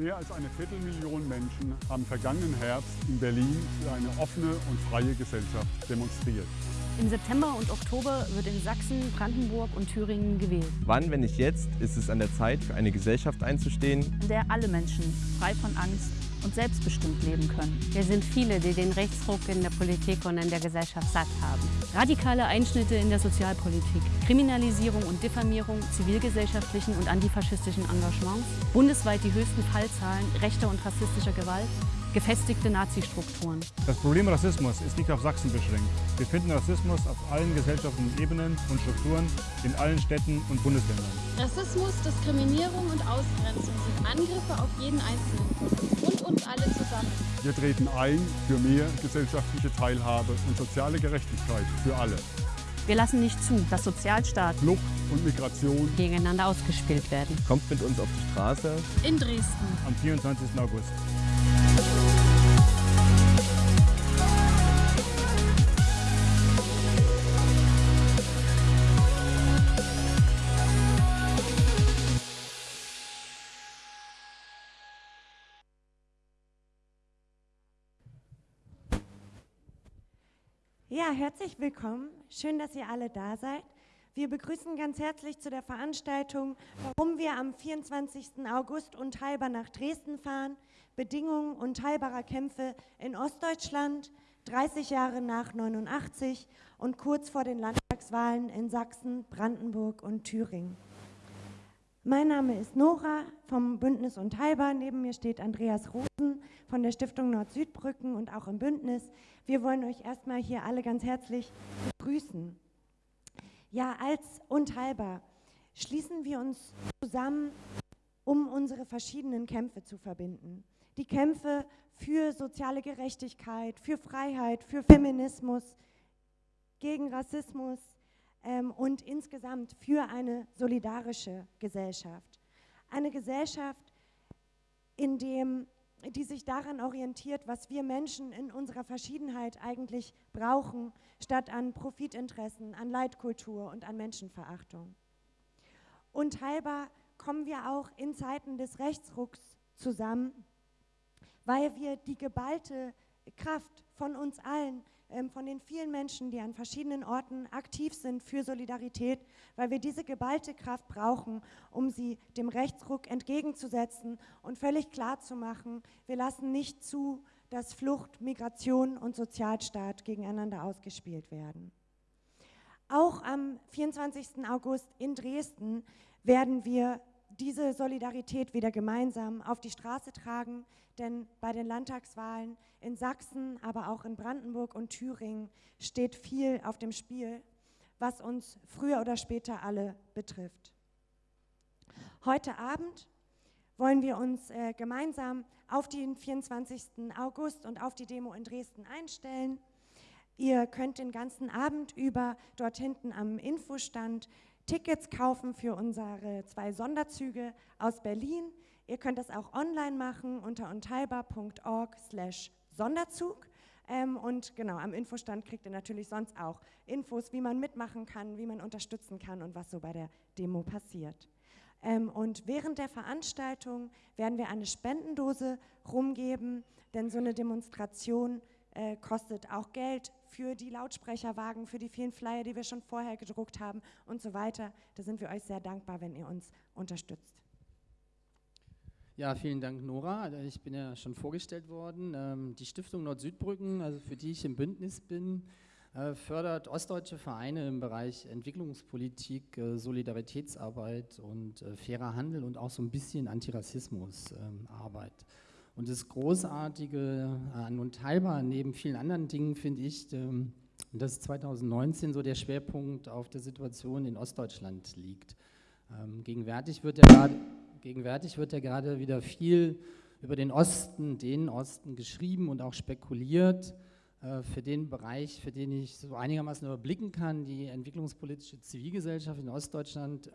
Mehr als eine Viertelmillion Menschen haben vergangenen Herbst in Berlin für eine offene und freie Gesellschaft demonstriert. Im September und Oktober wird in Sachsen, Brandenburg und Thüringen gewählt. Wann, wenn nicht jetzt, ist es an der Zeit, für eine Gesellschaft einzustehen, in der alle Menschen frei von Angst und selbstbestimmt leben können. Wir sind viele, die den Rechtsruck in der Politik und in der Gesellschaft satt haben. Radikale Einschnitte in der Sozialpolitik, Kriminalisierung und Diffamierung zivilgesellschaftlichen und antifaschistischen Engagements, bundesweit die höchsten Fallzahlen rechter und rassistischer Gewalt, gefestigte Nazi-Strukturen. Das Problem Rassismus ist nicht auf Sachsen beschränkt. Wir finden Rassismus auf allen gesellschaftlichen Ebenen und Strukturen in allen Städten und Bundesländern. Rassismus, Diskriminierung und Ausgrenzung sind Angriffe auf jeden Einzelnen uns alle zusammen. Wir treten ein für mehr gesellschaftliche Teilhabe und soziale Gerechtigkeit für alle. Wir lassen nicht zu, dass Sozialstaat, Flucht und Migration gegeneinander ausgespielt werden. kommt mit uns auf die Straße. In Dresden. Am 24. August. Ja, herzlich willkommen. Schön, dass ihr alle da seid. Wir begrüßen ganz herzlich zu der Veranstaltung, warum wir am 24. August unteilbar nach Dresden fahren. Bedingungen unteilbarer Kämpfe in Ostdeutschland, 30 Jahre nach 89 und kurz vor den Landtagswahlen in Sachsen, Brandenburg und Thüringen. Mein Name ist Nora vom Bündnis Unteilbar. Neben mir steht Andreas Rosen von der Stiftung Nord-Südbrücken und auch im Bündnis. Wir wollen euch erstmal hier alle ganz herzlich begrüßen. Ja, als Unteilbar schließen wir uns zusammen, um unsere verschiedenen Kämpfe zu verbinden. Die Kämpfe für soziale Gerechtigkeit, für Freiheit, für Feminismus, gegen Rassismus ähm, und insgesamt für eine solidarische Gesellschaft. Eine Gesellschaft, in dem die sich daran orientiert, was wir Menschen in unserer Verschiedenheit eigentlich brauchen, statt an Profitinteressen, an Leitkultur und an Menschenverachtung. Unteilbar kommen wir auch in Zeiten des Rechtsrucks zusammen, weil wir die geballte Kraft von uns allen, von den vielen Menschen, die an verschiedenen Orten aktiv sind für Solidarität, weil wir diese geballte Kraft brauchen, um sie dem Rechtsruck entgegenzusetzen und völlig klar zu machen, wir lassen nicht zu, dass Flucht, Migration und Sozialstaat gegeneinander ausgespielt werden. Auch am 24. August in Dresden werden wir diese Solidarität wieder gemeinsam auf die Straße tragen, denn bei den Landtagswahlen in Sachsen, aber auch in Brandenburg und Thüringen steht viel auf dem Spiel, was uns früher oder später alle betrifft. Heute Abend wollen wir uns äh, gemeinsam auf den 24. August und auf die Demo in Dresden einstellen. Ihr könnt den ganzen Abend über dort hinten am Infostand Tickets kaufen für unsere zwei Sonderzüge aus Berlin. Ihr könnt das auch online machen unter unteilbar.org slash Sonderzug. Ähm, und genau, am Infostand kriegt ihr natürlich sonst auch Infos, wie man mitmachen kann, wie man unterstützen kann und was so bei der Demo passiert. Ähm, und während der Veranstaltung werden wir eine Spendendose rumgeben, denn so eine Demonstration äh, kostet auch Geld für die Lautsprecherwagen, für die vielen Flyer, die wir schon vorher gedruckt haben und so weiter. Da sind wir euch sehr dankbar, wenn ihr uns unterstützt. Ja, vielen Dank, Nora. Ich bin ja schon vorgestellt worden. Ähm, die Stiftung Nord-Südbrücken, also für die ich im Bündnis bin, äh, fördert ostdeutsche Vereine im Bereich Entwicklungspolitik, äh, Solidaritätsarbeit und äh, fairer Handel und auch so ein bisschen Antirassismusarbeit. Ähm, und das Großartige an Unteilbar, neben vielen anderen Dingen, finde ich, ähm, dass 2019 so der Schwerpunkt auf der Situation in Ostdeutschland liegt. Ähm, gegenwärtig wird ja gerade gegenwärtig wird ja gerade wieder viel über den Osten, den Osten geschrieben und auch spekuliert. Äh, für den Bereich, für den ich so einigermaßen überblicken kann, die entwicklungspolitische Zivilgesellschaft in Ostdeutschland,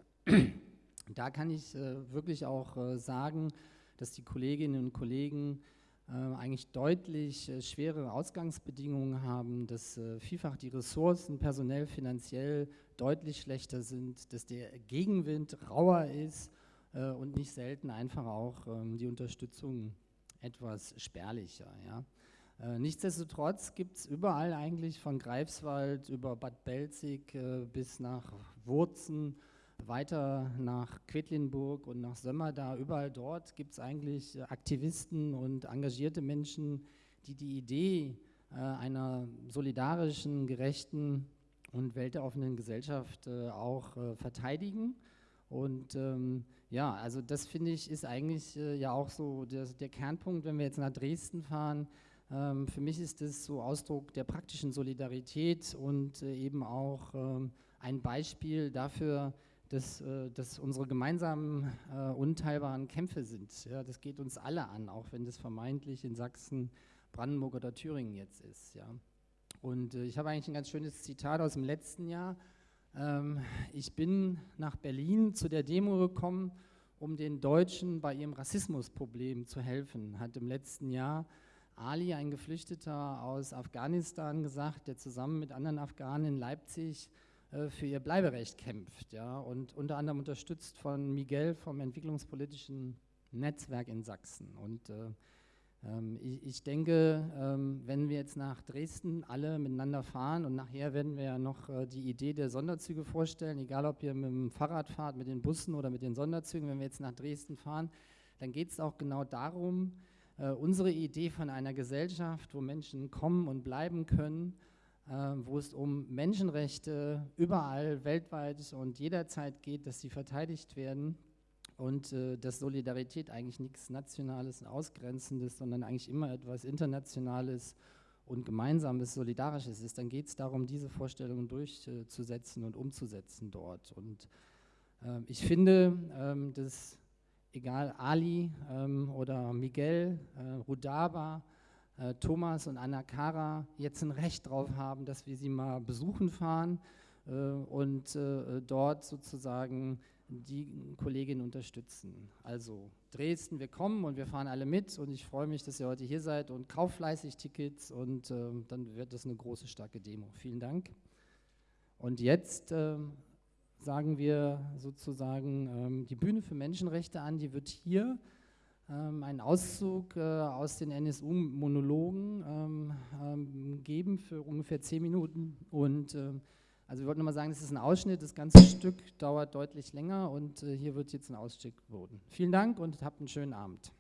da kann ich äh, wirklich auch äh, sagen, dass die Kolleginnen und Kollegen äh, eigentlich deutlich äh, schwere Ausgangsbedingungen haben, dass äh, vielfach die Ressourcen personell, finanziell deutlich schlechter sind, dass der Gegenwind rauer ist und nicht selten einfach auch ähm, die Unterstützung etwas spärlicher. Ja. Nichtsdestotrotz gibt es überall eigentlich von Greifswald über Bad Belzig bis nach Wurzen, weiter nach Quedlinburg und nach Sömmerda, überall dort gibt es eigentlich Aktivisten und engagierte Menschen, die die Idee äh, einer solidarischen, gerechten und weltoffenen Gesellschaft äh, auch äh, verteidigen. Und ähm, ja, also das finde ich ist eigentlich äh, ja auch so der, der, Kernpunkt, wenn wir jetzt nach Dresden fahren. Ähm, für mich ist das so Ausdruck der praktischen Solidarität und äh, eben auch ähm, ein Beispiel dafür, dass, äh, unsere gemeinsamen äh, unteilbaren Kämpfe sind. Ja, das geht uns alle an, auch wenn das vermeintlich in Sachsen, Brandenburg oder Thüringen jetzt ist. Ja. Und äh, ich habe eigentlich ein ganz schönes Zitat aus dem letzten Jahr. Ähm, ich bin nach Berlin zu der Demo gekommen, um den Deutschen bei ihrem Rassismusproblem zu helfen, hat im letzten Jahr Ali, ein Geflüchteter aus Afghanistan, gesagt, der zusammen mit anderen Afghanen in Leipzig für ihr Bleiberecht kämpft. Ja, und unter anderem unterstützt von Miguel vom Entwicklungspolitischen Netzwerk in Sachsen. Und äh, ähm, ich, ich, denke, ähm, wenn wir jetzt nach Dresden alle miteinander fahren und nachher werden wir ja noch äh, die Idee der Sonderzüge vorstellen, egal ob ihr mit dem Fahrrad fahrt, mit den Bussen oder mit den Sonderzügen, wenn wir jetzt nach Dresden fahren, dann geht es auch genau darum, äh, unsere Idee von einer Gesellschaft, wo Menschen kommen und bleiben können, äh, wo es um Menschenrechte überall weltweit und jederzeit geht, dass sie verteidigt werden und äh, dass Solidarität eigentlich nichts Nationales und Ausgrenzendes, sondern eigentlich immer etwas Internationales und Gemeinsames, Solidarisches ist, dann geht es darum, diese Vorstellungen durchzusetzen und umzusetzen dort. Und äh, ich finde, ähm, dass egal Ali ähm, oder Miguel, äh, Rudaba, äh, Thomas und Anna Kara jetzt ein Recht drauf haben, dass wir sie mal besuchen fahren äh, und äh, dort sozusagen die Kollegin unterstützen. Also Dresden, wir kommen und wir fahren alle mit und ich freue mich, dass ihr heute hier seid und kauft fleißig Tickets und äh, dann wird das eine große, starke Demo. Vielen Dank. Und jetzt äh, sagen wir sozusagen ähm, die Bühne für Menschenrechte an, die wird hier ähm, einen Auszug äh, aus den NSU-Monologen ähm, ähm, geben für ungefähr zehn Minuten. Und äh, also wir wollten nochmal sagen, das ist ein Ausschnitt, das ganze Stück dauert deutlich länger und äh, hier wird jetzt ein Ausstieg geboten. Vielen Dank und habt einen schönen Abend.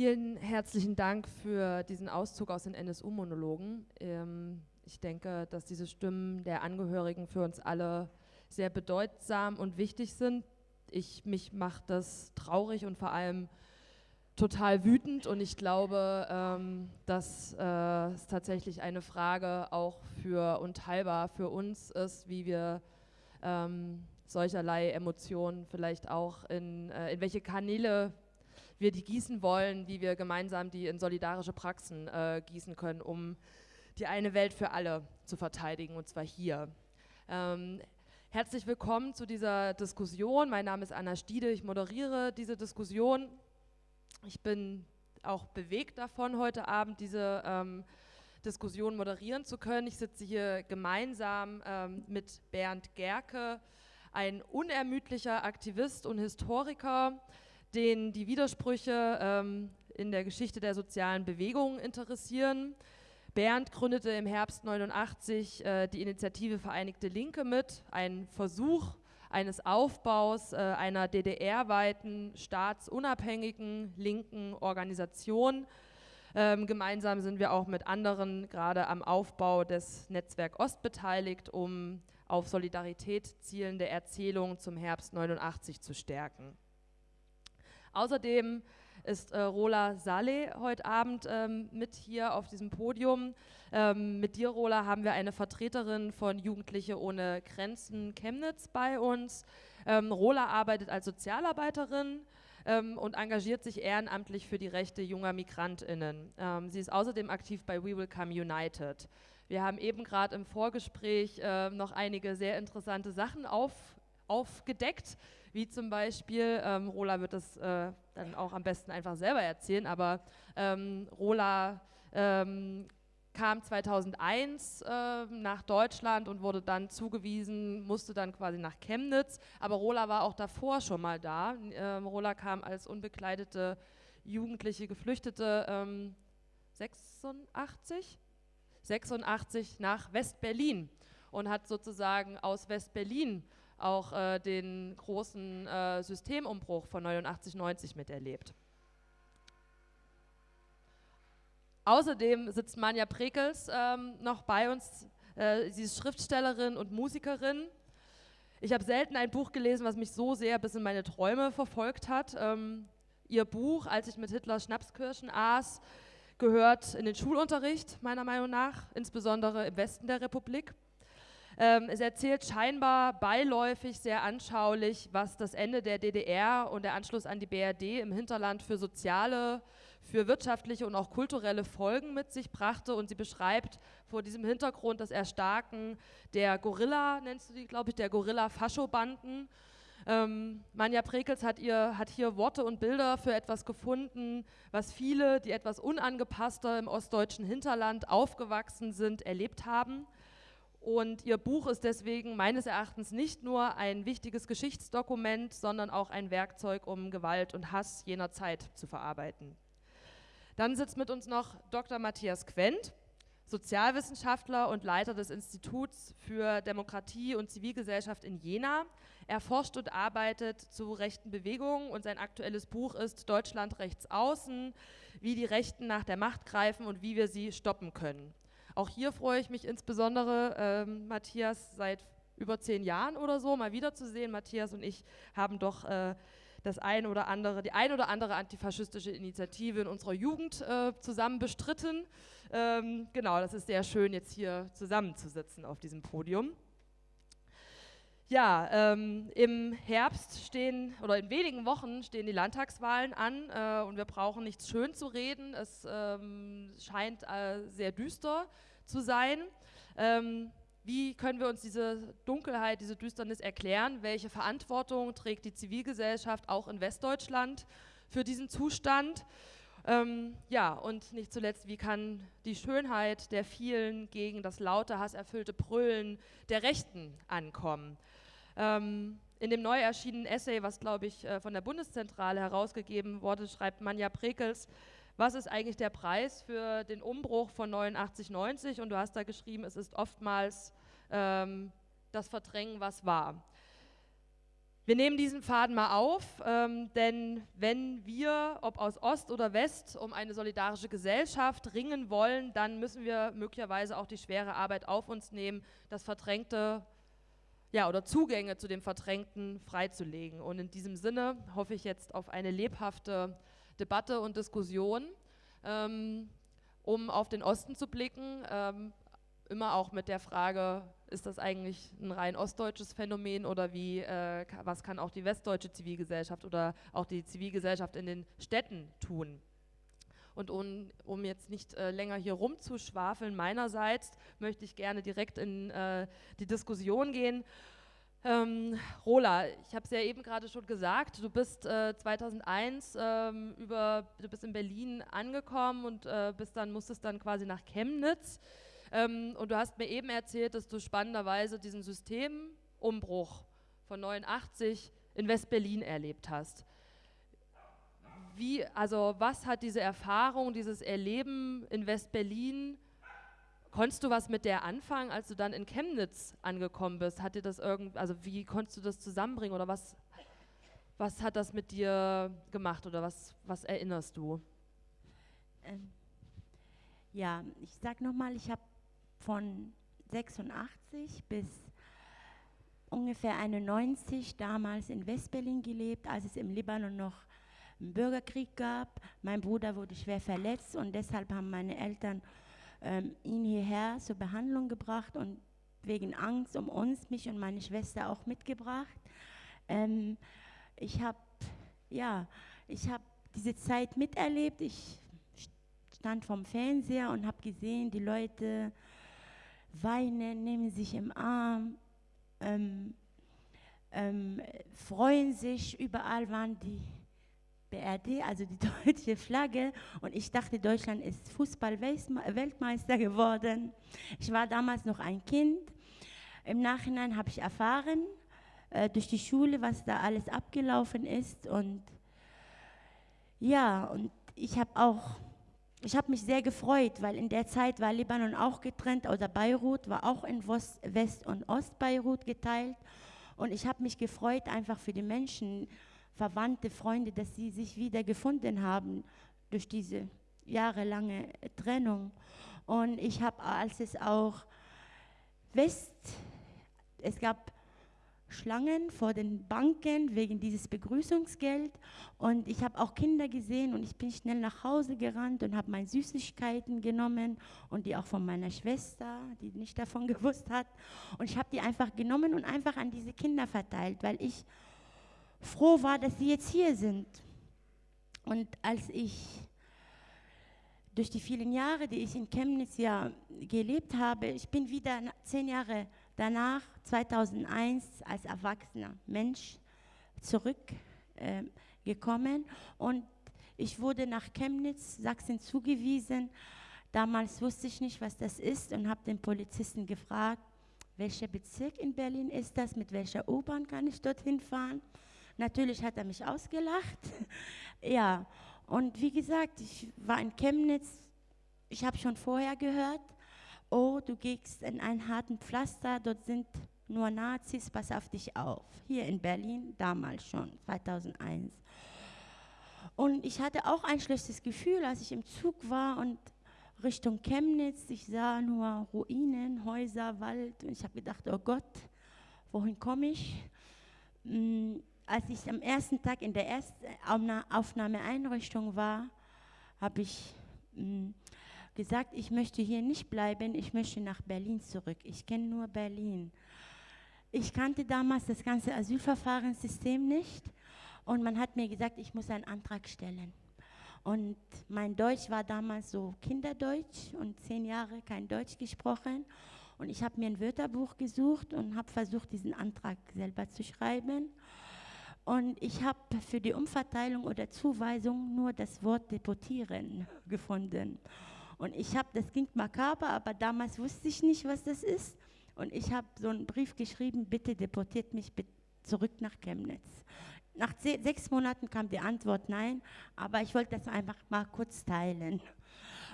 Vielen herzlichen Dank für diesen Auszug aus den NSU-Monologen. Ähm, ich denke, dass diese Stimmen der Angehörigen für uns alle sehr bedeutsam und wichtig sind. Ich, mich macht das traurig und vor allem total wütend und ich glaube, ähm, dass äh, es tatsächlich eine Frage auch für und für uns ist, wie wir ähm, solcherlei Emotionen vielleicht auch in, äh, in welche Kanäle wir die gießen wollen, wie wir gemeinsam die in solidarische Praxen äh, gießen können, um die eine Welt für alle zu verteidigen, und zwar hier. Ähm, herzlich willkommen zu dieser Diskussion. Mein Name ist Anna Stiede, ich moderiere diese Diskussion. Ich bin auch bewegt davon, heute Abend diese ähm, Diskussion moderieren zu können. Ich sitze hier gemeinsam ähm, mit Bernd Gerke, ein unermüdlicher Aktivist und Historiker, den die Widersprüche ähm, in der Geschichte der sozialen Bewegungen interessieren. Bernd gründete im Herbst 89 äh, die Initiative Vereinigte Linke mit, ein Versuch eines Aufbaus äh, einer DDR-weiten, staatsunabhängigen linken Organisation. Ähm, gemeinsam sind wir auch mit anderen gerade am Aufbau des Netzwerk Ost beteiligt, um auf Solidarität zielende Erzählungen zum Herbst 89 zu stärken. Außerdem ist äh, Rola Saleh heute Abend ähm, mit hier auf diesem Podium. Ähm, mit dir, Rola, haben wir eine Vertreterin von Jugendliche ohne Grenzen Chemnitz bei uns. Ähm, Rola arbeitet als Sozialarbeiterin ähm, und engagiert sich ehrenamtlich für die Rechte junger MigrantInnen. Ähm, sie ist außerdem aktiv bei We Will Come United. Wir haben eben gerade im Vorgespräch äh, noch einige sehr interessante Sachen auf, aufgedeckt, wie zum Beispiel, ähm, Rola wird das äh, dann auch am besten einfach selber erzählen, aber ähm, Rola ähm, kam 2001 äh, nach Deutschland und wurde dann zugewiesen, musste dann quasi nach Chemnitz, aber Rola war auch davor schon mal da. Ähm, Rola kam als unbekleidete jugendliche Geflüchtete 86, ähm, 86 nach West-Berlin und hat sozusagen aus West-Berlin auch äh, den großen äh, Systemumbruch von 89, 90 miterlebt. Außerdem sitzt Manja Prekels ähm, noch bei uns. Äh, sie ist Schriftstellerin und Musikerin. Ich habe selten ein Buch gelesen, was mich so sehr bis in meine Träume verfolgt hat. Ähm, ihr Buch, als ich mit Hitler Schnapskirschen aß, gehört in den Schulunterricht, meiner Meinung nach, insbesondere im Westen der Republik. Ähm, es erzählt scheinbar beiläufig, sehr anschaulich, was das Ende der DDR und der Anschluss an die BRD im Hinterland für soziale, für wirtschaftliche und auch kulturelle Folgen mit sich brachte. Und sie beschreibt vor diesem Hintergrund das Erstarken der Gorilla, nennst du die, glaube ich, der Gorilla-Faschobanden. Ähm, Manja Prekels hat, ihr, hat hier Worte und Bilder für etwas gefunden, was viele, die etwas unangepasster im ostdeutschen Hinterland aufgewachsen sind, erlebt haben. Und ihr Buch ist deswegen meines Erachtens nicht nur ein wichtiges Geschichtsdokument, sondern auch ein Werkzeug, um Gewalt und Hass jener Zeit zu verarbeiten. Dann sitzt mit uns noch Dr. Matthias Quent, Sozialwissenschaftler und Leiter des Instituts für Demokratie und Zivilgesellschaft in Jena. Er forscht und arbeitet zu rechten Bewegungen und sein aktuelles Buch ist Deutschland rechts außen, wie die Rechten nach der Macht greifen und wie wir sie stoppen können. Auch hier freue ich mich insbesondere, ähm, Matthias seit über zehn Jahren oder so mal wiederzusehen. Matthias und ich haben doch äh, das ein oder andere, die ein oder andere antifaschistische Initiative in unserer Jugend äh, zusammen bestritten. Ähm, genau, das ist sehr schön, jetzt hier zusammenzusitzen auf diesem Podium. Ja, ähm, im Herbst stehen oder in wenigen Wochen stehen die Landtagswahlen an äh, und wir brauchen nichts schön zu reden. Es ähm, scheint äh, sehr düster zu sein. Ähm, wie können wir uns diese Dunkelheit, diese Düsternis erklären? Welche Verantwortung trägt die Zivilgesellschaft auch in Westdeutschland für diesen Zustand? Ähm, ja, und nicht zuletzt, wie kann die Schönheit der vielen gegen das laute, hasserfüllte Brüllen der Rechten ankommen? Ähm, in dem neu erschienenen Essay, was glaube ich äh, von der Bundeszentrale herausgegeben wurde, schreibt Manja Prekels, was ist eigentlich der Preis für den Umbruch von 89, 90? Und du hast da geschrieben, es ist oftmals ähm, das Verdrängen, was war. Wir nehmen diesen Faden mal auf, ähm, denn wenn wir, ob aus Ost oder West, um eine solidarische Gesellschaft ringen wollen, dann müssen wir möglicherweise auch die schwere Arbeit auf uns nehmen, das Verdrängte ja, oder Zugänge zu dem Verdrängten freizulegen. Und in diesem Sinne hoffe ich jetzt auf eine lebhafte Debatte und Diskussion, ähm, um auf den Osten zu blicken, ähm, immer auch mit der Frage, ist das eigentlich ein rein ostdeutsches Phänomen oder wie, äh, was kann auch die westdeutsche Zivilgesellschaft oder auch die Zivilgesellschaft in den Städten tun? Und um, um jetzt nicht äh, länger hier rumzuschwafeln meinerseits, möchte ich gerne direkt in äh, die Diskussion gehen. Ähm, Rola, ich habe es ja eben gerade schon gesagt, du bist äh, 2001 ähm, über, du bist in Berlin angekommen und äh, bist dann, musstest dann quasi nach Chemnitz. Ähm, und du hast mir eben erzählt, dass du spannenderweise diesen Systemumbruch von 89 in West-Berlin erlebt hast wie, also was hat diese Erfahrung, dieses Erleben in West-Berlin, konntest du was mit der anfangen, als du dann in Chemnitz angekommen bist? Hat dir das irgend, also wie konntest du das zusammenbringen oder was, was hat das mit dir gemacht oder was, was erinnerst du? Ähm, Ja, ich sag nochmal, ich habe von 86 bis ungefähr 91 damals in Westberlin gelebt, als es im Libanon noch einen Bürgerkrieg gab. Mein Bruder wurde schwer verletzt und deshalb haben meine Eltern ähm, ihn hierher zur Behandlung gebracht und wegen Angst um uns, mich und meine Schwester auch mitgebracht. Ähm, ich habe ja, ich habe diese Zeit miterlebt. Ich stand vom Fernseher und habe gesehen, die Leute weinen, nehmen sich im Arm, ähm, ähm, freuen sich. Überall waren die BRD, also die deutsche Flagge. Und ich dachte, Deutschland ist Fußball-Weltmeister geworden. Ich war damals noch ein Kind. Im Nachhinein habe ich erfahren, äh, durch die Schule, was da alles abgelaufen ist. Und ja, und ich habe auch, ich habe mich sehr gefreut, weil in der Zeit war Libanon auch getrennt oder Beirut war auch in West- und Ostbeirut geteilt. Und ich habe mich gefreut einfach für die Menschen, Verwandte, Freunde, dass sie sich wieder gefunden haben durch diese jahrelange Trennung. Und ich habe, als es auch West, es gab Schlangen vor den Banken wegen dieses Begrüßungsgeld. Und ich habe auch Kinder gesehen und ich bin schnell nach Hause gerannt und habe meine Süßigkeiten genommen und die auch von meiner Schwester, die nicht davon gewusst hat. Und ich habe die einfach genommen und einfach an diese Kinder verteilt, weil ich froh war, dass sie jetzt hier sind. Und als ich durch die vielen Jahre, die ich in Chemnitz ja gelebt habe, ich bin wieder zehn Jahre danach, 2001, als erwachsener Mensch zurückgekommen äh, und ich wurde nach Chemnitz, Sachsen zugewiesen. Damals wusste ich nicht, was das ist und habe den Polizisten gefragt, welcher Bezirk in Berlin ist das, mit welcher U-Bahn kann ich dorthin fahren. Natürlich hat er mich ausgelacht. ja, und wie gesagt, ich war in Chemnitz, ich habe schon vorher gehört, oh, du gehst in einen harten Pflaster, dort sind nur Nazis, pass auf dich auf. Hier in Berlin, damals schon, 2001. Und ich hatte auch ein schlechtes Gefühl, als ich im Zug war und Richtung Chemnitz, ich sah nur Ruinen, Häuser, Wald und ich habe gedacht, oh Gott, wohin komme ich? Als ich am ersten Tag in der ersten Aufnahmeeinrichtung war, habe ich mh, gesagt, ich möchte hier nicht bleiben, ich möchte nach Berlin zurück. Ich kenne nur Berlin. Ich kannte damals das ganze Asylverfahrenssystem nicht und man hat mir gesagt, ich muss einen Antrag stellen. Und mein Deutsch war damals so Kinderdeutsch und zehn Jahre kein Deutsch gesprochen. Und ich habe mir ein Wörterbuch gesucht und habe versucht, diesen Antrag selber zu schreiben. Und ich habe für die Umverteilung oder Zuweisung nur das Wort deportieren gefunden. Und ich habe, das klingt makaber, aber damals wusste ich nicht, was das ist. Und ich habe so einen Brief geschrieben, bitte deportiert mich zurück nach Chemnitz. Nach sechs Monaten kam die Antwort nein, aber ich wollte das einfach mal kurz teilen.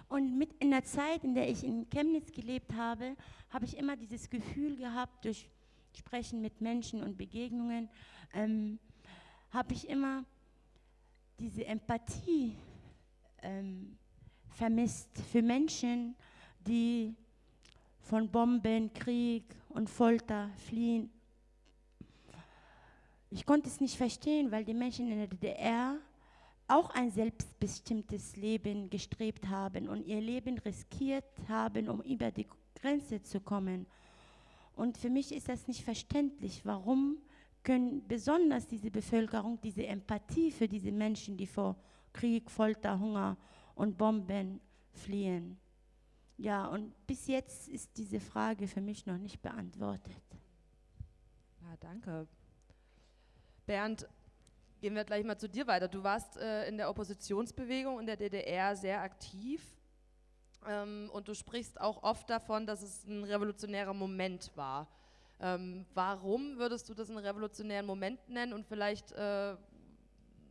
Und mit in der Zeit, in der ich in Chemnitz gelebt habe, habe ich immer dieses Gefühl gehabt, durch Sprechen mit Menschen und Begegnungen, ähm, habe ich immer diese Empathie ähm, vermisst für Menschen, die von Bomben, Krieg und Folter fliehen. Ich konnte es nicht verstehen, weil die Menschen in der DDR auch ein selbstbestimmtes Leben gestrebt haben und ihr Leben riskiert haben, um über die Grenze zu kommen. Und für mich ist das nicht verständlich, warum können besonders diese Bevölkerung diese Empathie für diese Menschen, die vor Krieg, Folter, Hunger und Bomben fliehen. Ja, und bis jetzt ist diese Frage für mich noch nicht beantwortet. Ja, danke. Bernd, gehen wir gleich mal zu dir weiter. Du warst äh, in der Oppositionsbewegung in der DDR sehr aktiv ähm, und du sprichst auch oft davon, dass es ein revolutionärer Moment war. Ähm, warum würdest du das einen revolutionären Moment nennen? Und vielleicht äh,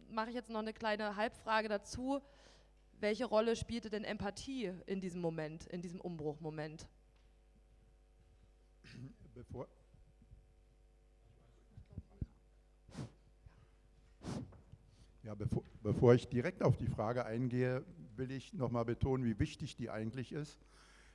mache ich jetzt noch eine kleine Halbfrage dazu welche Rolle spielte denn Empathie in diesem Moment, in diesem Umbruchmoment? Bevor, ja, bevor, bevor ich direkt auf die Frage eingehe, will ich nochmal betonen, wie wichtig die eigentlich ist.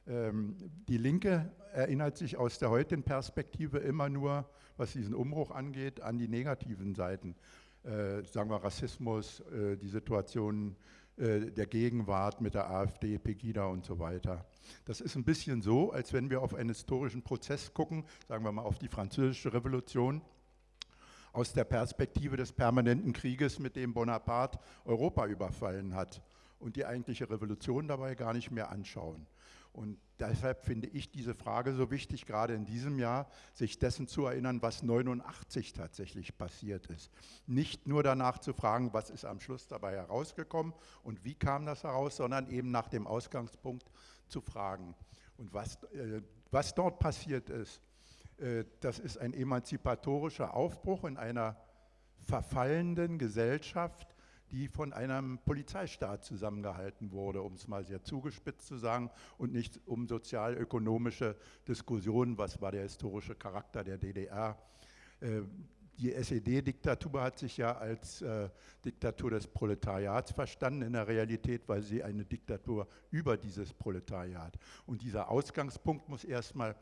Ähm, die Linke erinnert sich aus der heutigen Perspektive immer nur, was diesen Umbruch angeht, an die negativen Seiten. Äh, sagen wir Rassismus, äh, die Situation äh, der Gegenwart mit der AfD, Pegida und so weiter. Das ist ein bisschen so, als wenn wir auf einen historischen Prozess gucken, sagen wir mal auf die französische Revolution, aus der Perspektive des permanenten Krieges, mit dem Bonaparte Europa überfallen hat und die eigentliche Revolution dabei gar nicht mehr anschauen. Und deshalb finde ich diese Frage so wichtig, gerade in diesem Jahr, sich dessen zu erinnern, was 89 tatsächlich passiert ist. Nicht nur danach zu fragen, was ist am Schluss dabei herausgekommen und wie kam das heraus, sondern eben nach dem Ausgangspunkt zu fragen. Und was, äh, was dort passiert ist, äh, das ist ein emanzipatorischer Aufbruch in einer verfallenden Gesellschaft, die von einem Polizeistaat zusammengehalten wurde, um es mal sehr zugespitzt zu sagen, und nicht um sozial-ökonomische Diskussionen, was war der historische Charakter der DDR. Äh, die SED-Diktatur hat sich ja als äh, Diktatur des Proletariats verstanden in der Realität, weil sie eine Diktatur über dieses Proletariat. Und dieser Ausgangspunkt muss erstmal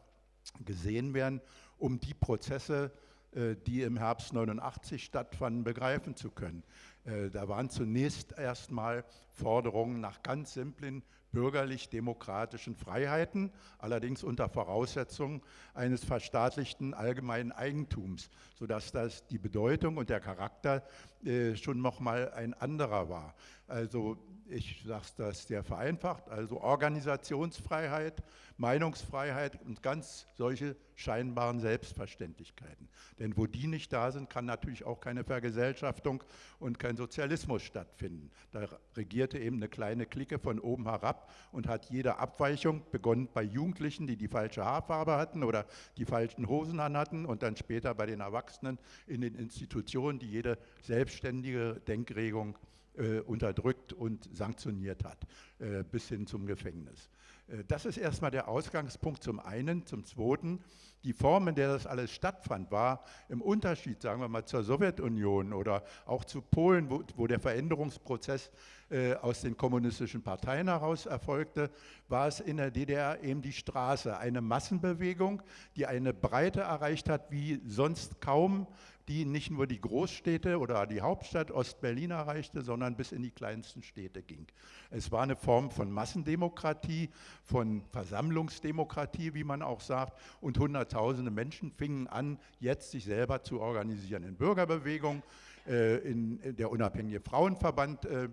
gesehen werden, um die Prozesse, äh, die im Herbst 89 stattfanden, begreifen zu können. Äh, da waren zunächst erstmal Forderungen nach ganz simplen bürgerlich-demokratischen Freiheiten, allerdings unter Voraussetzung eines verstaatlichten allgemeinen Eigentums, sodass das die Bedeutung und der Charakter äh, schon nochmal ein anderer war. Also ich sage das sehr vereinfacht, also Organisationsfreiheit, Meinungsfreiheit und ganz solche scheinbaren Selbstverständlichkeiten. Denn wo die nicht da sind, kann natürlich auch keine Vergesellschaftung und kein Sozialismus stattfinden. Da regierte eben eine kleine Clique von oben herab und hat jede Abweichung, begonnen bei Jugendlichen, die die falsche Haarfarbe hatten oder die falschen Hosen an hatten und dann später bei den Erwachsenen in den Institutionen, die jede selbstständige Denkregung äh, unterdrückt und sanktioniert hat, äh, bis hin zum Gefängnis. Äh, das ist erstmal der Ausgangspunkt zum einen. Zum zweiten, die Form, in der das alles stattfand, war im Unterschied, sagen wir mal, zur Sowjetunion oder auch zu Polen, wo, wo der Veränderungsprozess äh, aus den kommunistischen Parteien heraus erfolgte, war es in der DDR eben die Straße, eine Massenbewegung, die eine Breite erreicht hat wie sonst kaum die nicht nur die Großstädte oder die Hauptstadt Ostberlin erreichte, sondern bis in die kleinsten Städte ging. Es war eine Form von Massendemokratie, von Versammlungsdemokratie, wie man auch sagt, und Hunderttausende Menschen fingen an, jetzt sich selber zu organisieren in Bürgerbewegungen, äh, in, der unabhängige Frauenverband äh,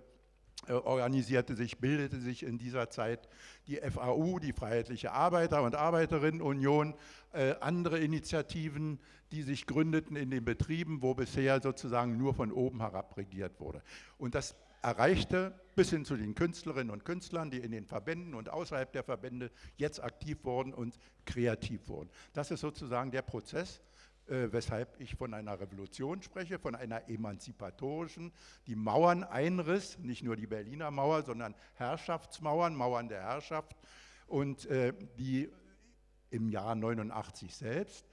organisierte sich, bildete sich in dieser Zeit die FAU, die Freiheitliche Arbeiter- und Arbeiterinnenunion, äh, andere Initiativen, die sich gründeten in den Betrieben, wo bisher sozusagen nur von oben herab regiert wurde. Und das erreichte bis hin zu den Künstlerinnen und Künstlern, die in den Verbänden und außerhalb der Verbände jetzt aktiv wurden und kreativ wurden. Das ist sozusagen der Prozess, äh, weshalb ich von einer Revolution spreche, von einer emanzipatorischen, die Mauern einriss, nicht nur die Berliner Mauer, sondern Herrschaftsmauern, Mauern der Herrschaft. Und äh, die im Jahr 89 selbst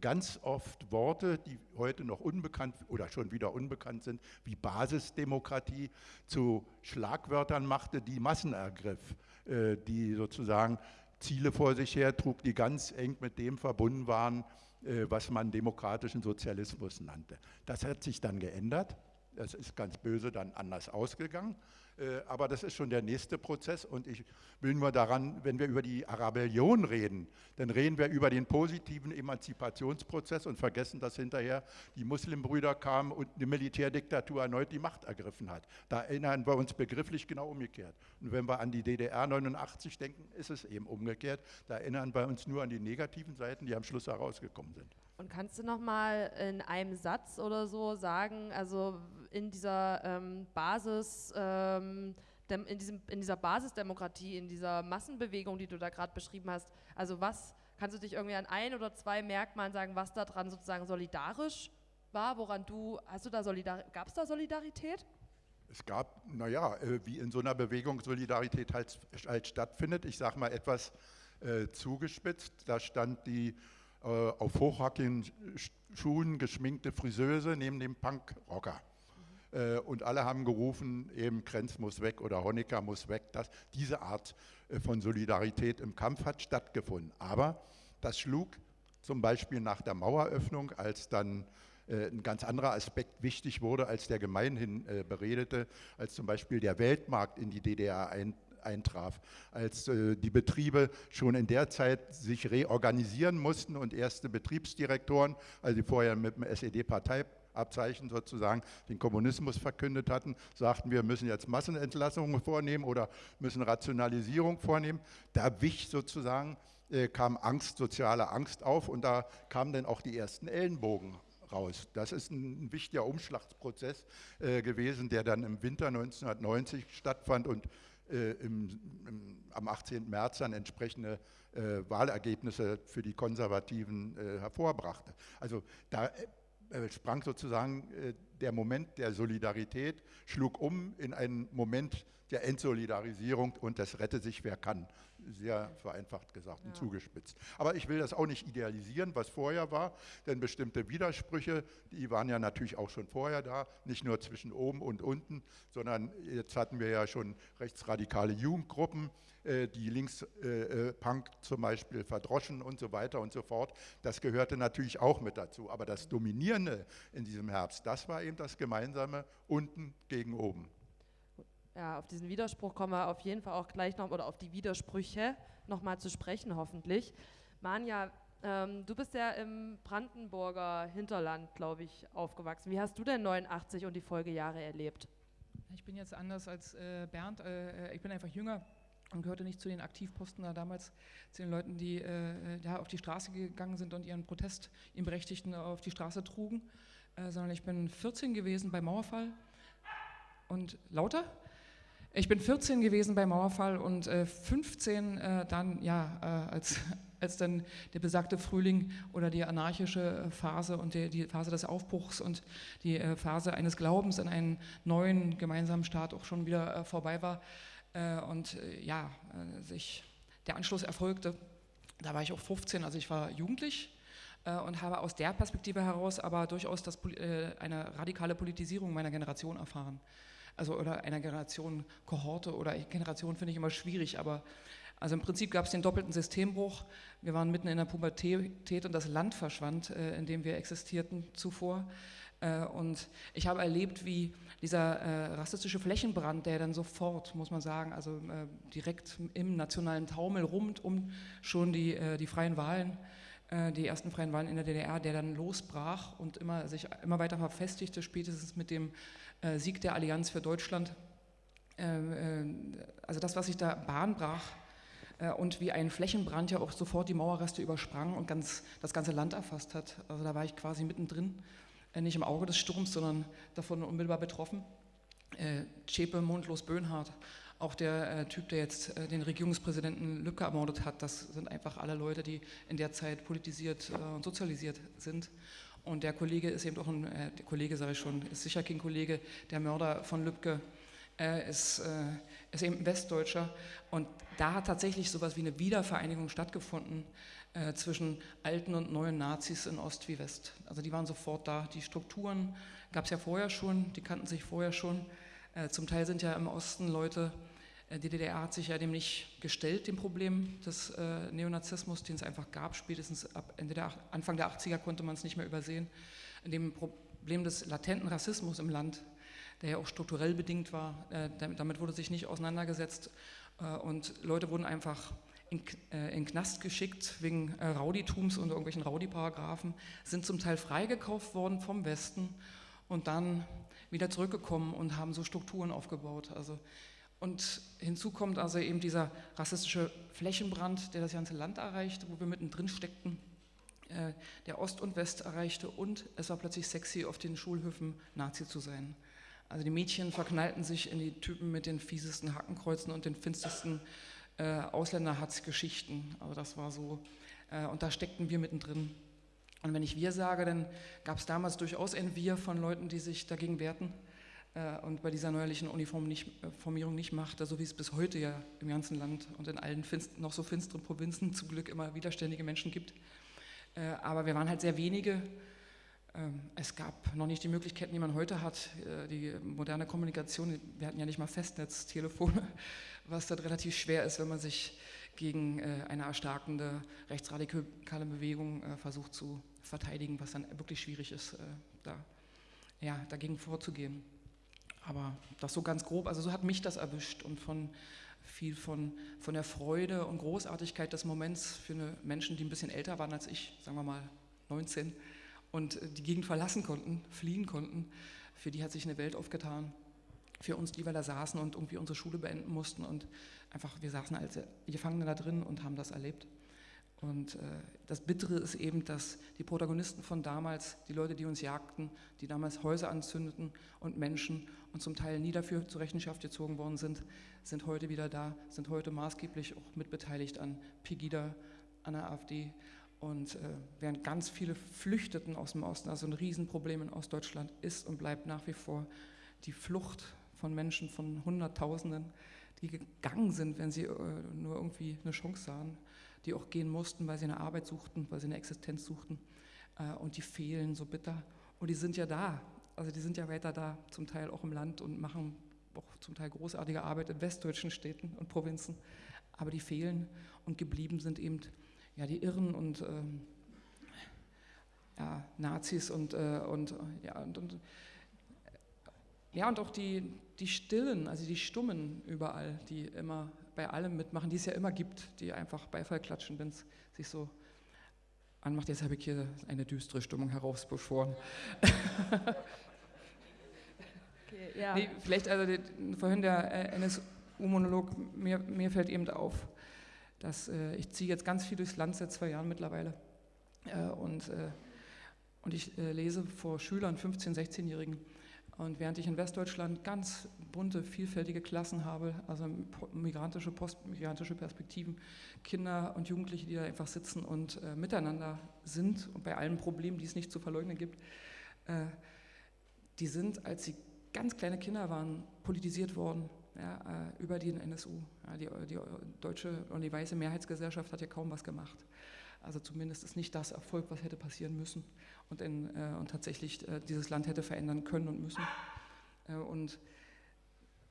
ganz oft Worte, die heute noch unbekannt oder schon wieder unbekannt sind, wie Basisdemokratie zu Schlagwörtern machte, die Massen ergriff, äh, die sozusagen Ziele vor sich her trug, die ganz eng mit dem verbunden waren, was man demokratischen Sozialismus nannte. Das hat sich dann geändert. Das ist ganz böse dann anders ausgegangen. Äh, aber das ist schon der nächste Prozess und ich will nur daran, wenn wir über die Arabellion reden, dann reden wir über den positiven Emanzipationsprozess und vergessen, dass hinterher die Muslimbrüder kamen und eine Militärdiktatur erneut die Macht ergriffen hat. Da erinnern wir uns begrifflich genau umgekehrt. Und wenn wir an die DDR 89 denken, ist es eben umgekehrt. Da erinnern wir uns nur an die negativen Seiten, die am Schluss herausgekommen sind. Und kannst du noch mal in einem Satz oder so sagen, also in dieser ähm, Basis, ähm, in, diesem, in dieser Basisdemokratie, in dieser Massenbewegung, die du da gerade beschrieben hast, also was kannst du dich irgendwie an ein oder zwei Merkmalen sagen, was daran sozusagen solidarisch war, woran du, hast du da gab es da Solidarität? Es gab, naja, äh, wie in so einer Bewegung Solidarität halt, halt stattfindet. Ich sage mal etwas äh, zugespitzt, da stand die auf hochhackigen Schuhen geschminkte Friseuse neben dem Punkrocker. Äh, und alle haben gerufen, eben Krenz muss weg oder Honecker muss weg. Das, diese Art äh, von Solidarität im Kampf hat stattgefunden. Aber das schlug zum Beispiel nach der Maueröffnung, als dann äh, ein ganz anderer Aspekt wichtig wurde, als der gemeinhin beredete, als zum Beispiel der Weltmarkt in die DDR ein, eintraf, als äh, die Betriebe schon in der Zeit sich reorganisieren mussten und erste Betriebsdirektoren, also die vorher mit dem SED-Partei Abzeichen sozusagen den Kommunismus verkündet hatten, sagten, wir müssen jetzt Massenentlassungen vornehmen oder müssen Rationalisierung vornehmen. Da wich sozusagen, äh, kam Angst, soziale Angst auf und da kamen dann auch die ersten Ellenbogen raus. Das ist ein, wichtiger Umschlagsprozess äh, gewesen, der dann im Winter 1990 stattfand und im, im, am 18. März dann entsprechende äh, Wahlergebnisse für die Konservativen äh, hervorbrachte. Also da äh, sprang sozusagen äh, der Moment der Solidarität, schlug um in einen Moment der Entsolidarisierung und das rette sich wer kann. Sehr vereinfacht gesagt und zugespitzt. Aber ich will das auch nicht idealisieren, was vorher war, denn bestimmte Widersprüche, die waren ja natürlich auch schon vorher da, nicht nur zwischen oben und unten, sondern jetzt hatten wir ja schon rechtsradikale Jugendgruppen, äh, die Linkspunk äh, äh, zum Beispiel verdroschen und so weiter und so fort. Das gehörte natürlich auch mit dazu. Aber das Dominierende in diesem Herbst, das war eben das Gemeinsame unten gegen oben. Ja, auf diesen Widerspruch kommen wir auf jeden Fall auch gleich noch, oder auf die Widersprüche nochmal zu sprechen, hoffentlich. Manja, ähm, du bist ja im Brandenburger Hinterland, glaube ich, aufgewachsen. Wie hast du denn 89 und die Folgejahre erlebt? Ich bin jetzt anders als äh, Bernd, äh, ich bin einfach jünger und gehörte nicht zu den Aktivposten da damals, zu den Leuten, die äh, da auf die Straße gegangen sind und ihren Protest, ihren Berechtigten auf die Straße trugen, äh, sondern ich bin 14 gewesen bei Mauerfall und lauter. Ich bin 14 gewesen bei Mauerfall und äh, 15 äh, dann, ja, äh, als, als dann der besagte Frühling oder die anarchische Phase und die, die Phase des Aufbruchs und die äh, Phase eines Glaubens an einen neuen gemeinsamen Staat auch schon wieder vorbei war äh, und äh, ja, äh, sich der Anschluss erfolgte. Da war ich auch 15, also ich war jugendlich und habe aus der Perspektive heraus aber durchaus das, eine radikale Politisierung meiner Generation erfahren. Also oder einer Generation Kohorte oder Generation finde ich immer schwierig, aber also im Prinzip gab es den doppelten Systembruch. Wir waren mitten in der Pubertät und das Land verschwand, in dem wir existierten zuvor. Und ich habe erlebt, wie dieser äh, rassistische Flächenbrand, der dann sofort, muss man sagen, also äh, direkt im nationalen Taumel rund um schon die, äh, die freien Wahlen, äh, die ersten freien Wahlen in der DDR, der dann losbrach und immer, sich immer weiter verfestigte, spätestens mit dem äh, Sieg der Allianz für Deutschland. Äh, also das, was sich da Bahn brach, und wie ein Flächenbrand ja auch sofort die Mauerreste übersprang und ganz, das ganze Land erfasst hat. Also da war ich quasi mittendrin äh, nicht im Auge des Sturms, sondern davon unmittelbar betroffen. Äh, Zschäpe, Mundlos, Böhnhardt, auch der äh, Typ, der jetzt äh, den Regierungspräsidenten Lübcke ermordet hat, das sind einfach alle Leute, die in der Zeit politisiert äh, und sozialisiert sind. Und der Kollege ist eben auch ein, äh, der Kollege sage ich schon, ist sicher kein Kollege, der Mörder von Lübcke ist, äh, ist eben Westdeutscher. Und da hat tatsächlich sowas wie eine Wiedervereinigung stattgefunden zwischen alten und neuen Nazis in Ost wie West. Also die waren sofort da. Die Strukturen gab es ja vorher schon, die kannten sich vorher schon. Äh, zum Teil sind ja im Osten Leute, die DDR hat sich ja dem nicht gestellt, dem Problem des äh, Neonazismus, den es einfach gab. Spätestens ab Ende der, Anfang der 80er konnte man es nicht mehr übersehen. Dem Problem des latenten Rassismus im Land, der ja auch strukturell bedingt war, äh, damit wurde sich nicht auseinandergesetzt. Äh, und Leute wurden einfach in, äh, in Knast geschickt wegen äh, Rauditums und irgendwelchen Raudi-Paragraphen, sind zum Teil freigekauft worden vom Westen und dann wieder zurückgekommen und haben so Strukturen aufgebaut. Also, und hinzu kommt also eben dieser rassistische Flächenbrand, der das ganze Land erreichte, wo wir mittendrin steckten, äh, der Ost und West erreichte und es war plötzlich sexy, auf den Schulhöfen Nazi zu sein. Also die Mädchen verknallten sich in die Typen mit den fiesesten Hackenkreuzen und den finstersten äh, Ausländerhatzgeschichten. Also das war so, äh, und da steckten wir mittendrin. Und wenn ich wir sage, dann gab es damals durchaus ein Wir von Leuten, die sich dagegen wehrten und bei dieser neuerlichen Uniformierung nicht machte, so wie es bis heute ja im ganzen Land und in allen noch so finsteren Provinzen zum Glück immer widerständige Menschen gibt. Äh, aber wir waren halt sehr wenige ähm, es gab noch nicht die Möglichkeiten, die man heute hat, äh, die moderne Kommunikation. Wir hatten ja nicht mal Festnetztelefone, was dann relativ schwer ist, wenn man sich gegen äh, eine erstarkende rechtsradikale Bewegung äh, versucht zu verteidigen, was dann wirklich schwierig ist, da, ja, dagegen vorzugehen. Aber das so ganz grob, also so hat mich das erwischt und von viel von, von der Freude und Großartigkeit des Moments für Menschen, die ein bisschen älter waren als ich, sagen wir mal 19, und die Gegend verlassen konnten, fliehen konnten. Für die hat sich eine Welt aufgetan. Für uns, die wir da saßen und irgendwie unsere Schule beenden mussten und einfach, wir saßen als Gefangene da drin und haben das erlebt. Und äh, das Bittere ist eben, dass die Protagonisten von damals, die Leute, die uns jagten, die damals Häuser anzündeten und Menschen und zum Teil nie dafür zur Rechenschaft gezogen worden sind, sind heute wieder da, sind heute maßgeblich auch mitbeteiligt an Pegida, an der AfD. Und äh, während ganz viele flüchteten aus dem Osten, also ein Riesenproblem in Ostdeutschland ist und bleibt nach wie vor die Flucht von Menschen, von Hunderttausenden, die gegangen sind, wenn sie äh, nur irgendwie eine Chance sahen, die auch gehen mussten, weil sie eine Arbeit suchten, weil sie eine Existenz suchten. Äh, und die fehlen so bitter. Und die sind ja da, also die sind ja weiter da, zum Teil auch im Land und machen auch zum Teil großartige Arbeit in westdeutschen Städten und Provinzen. Aber die fehlen und geblieben sind eben ja, die Irren und ähm, ja, Nazis und, äh, und, ja, und, und, ja, und auch die, die Stillen, also die Stummen überall, die immer bei allem mitmachen, die es ja immer gibt, die einfach Beifall klatschen, wenn es sich so anmacht. Jetzt habe ich hier eine düstere Stimmung herausbeschworen. okay, ja. nee, vielleicht, also die, vorhin der äh, NSU-Monolog, mir, mir fällt eben auf, dass äh, ich ziehe jetzt ganz viel durchs Land seit zwei Jahren mittlerweile äh, und, äh, und ich äh, lese vor Schülern, 15-, 16-Jährigen. Und während ich in Westdeutschland ganz bunte, vielfältige Klassen habe, also migrantische, postmigrantische Perspektiven, Kinder und Jugendliche, die da einfach sitzen und äh, miteinander sind und bei allen Problemen, die es nicht zu verleugnen gibt, äh, die sind, als sie ganz kleine Kinder waren, politisiert worden ja, äh, über den NSU. Ja, die, die, deutsche und die weiße Mehrheitsgesellschaft hat ja kaum was gemacht. Also zumindest ist nicht das Erfolg, was hätte passieren müssen und, in, äh, und tatsächlich äh, dieses Land hätte verändern können und müssen. Äh, und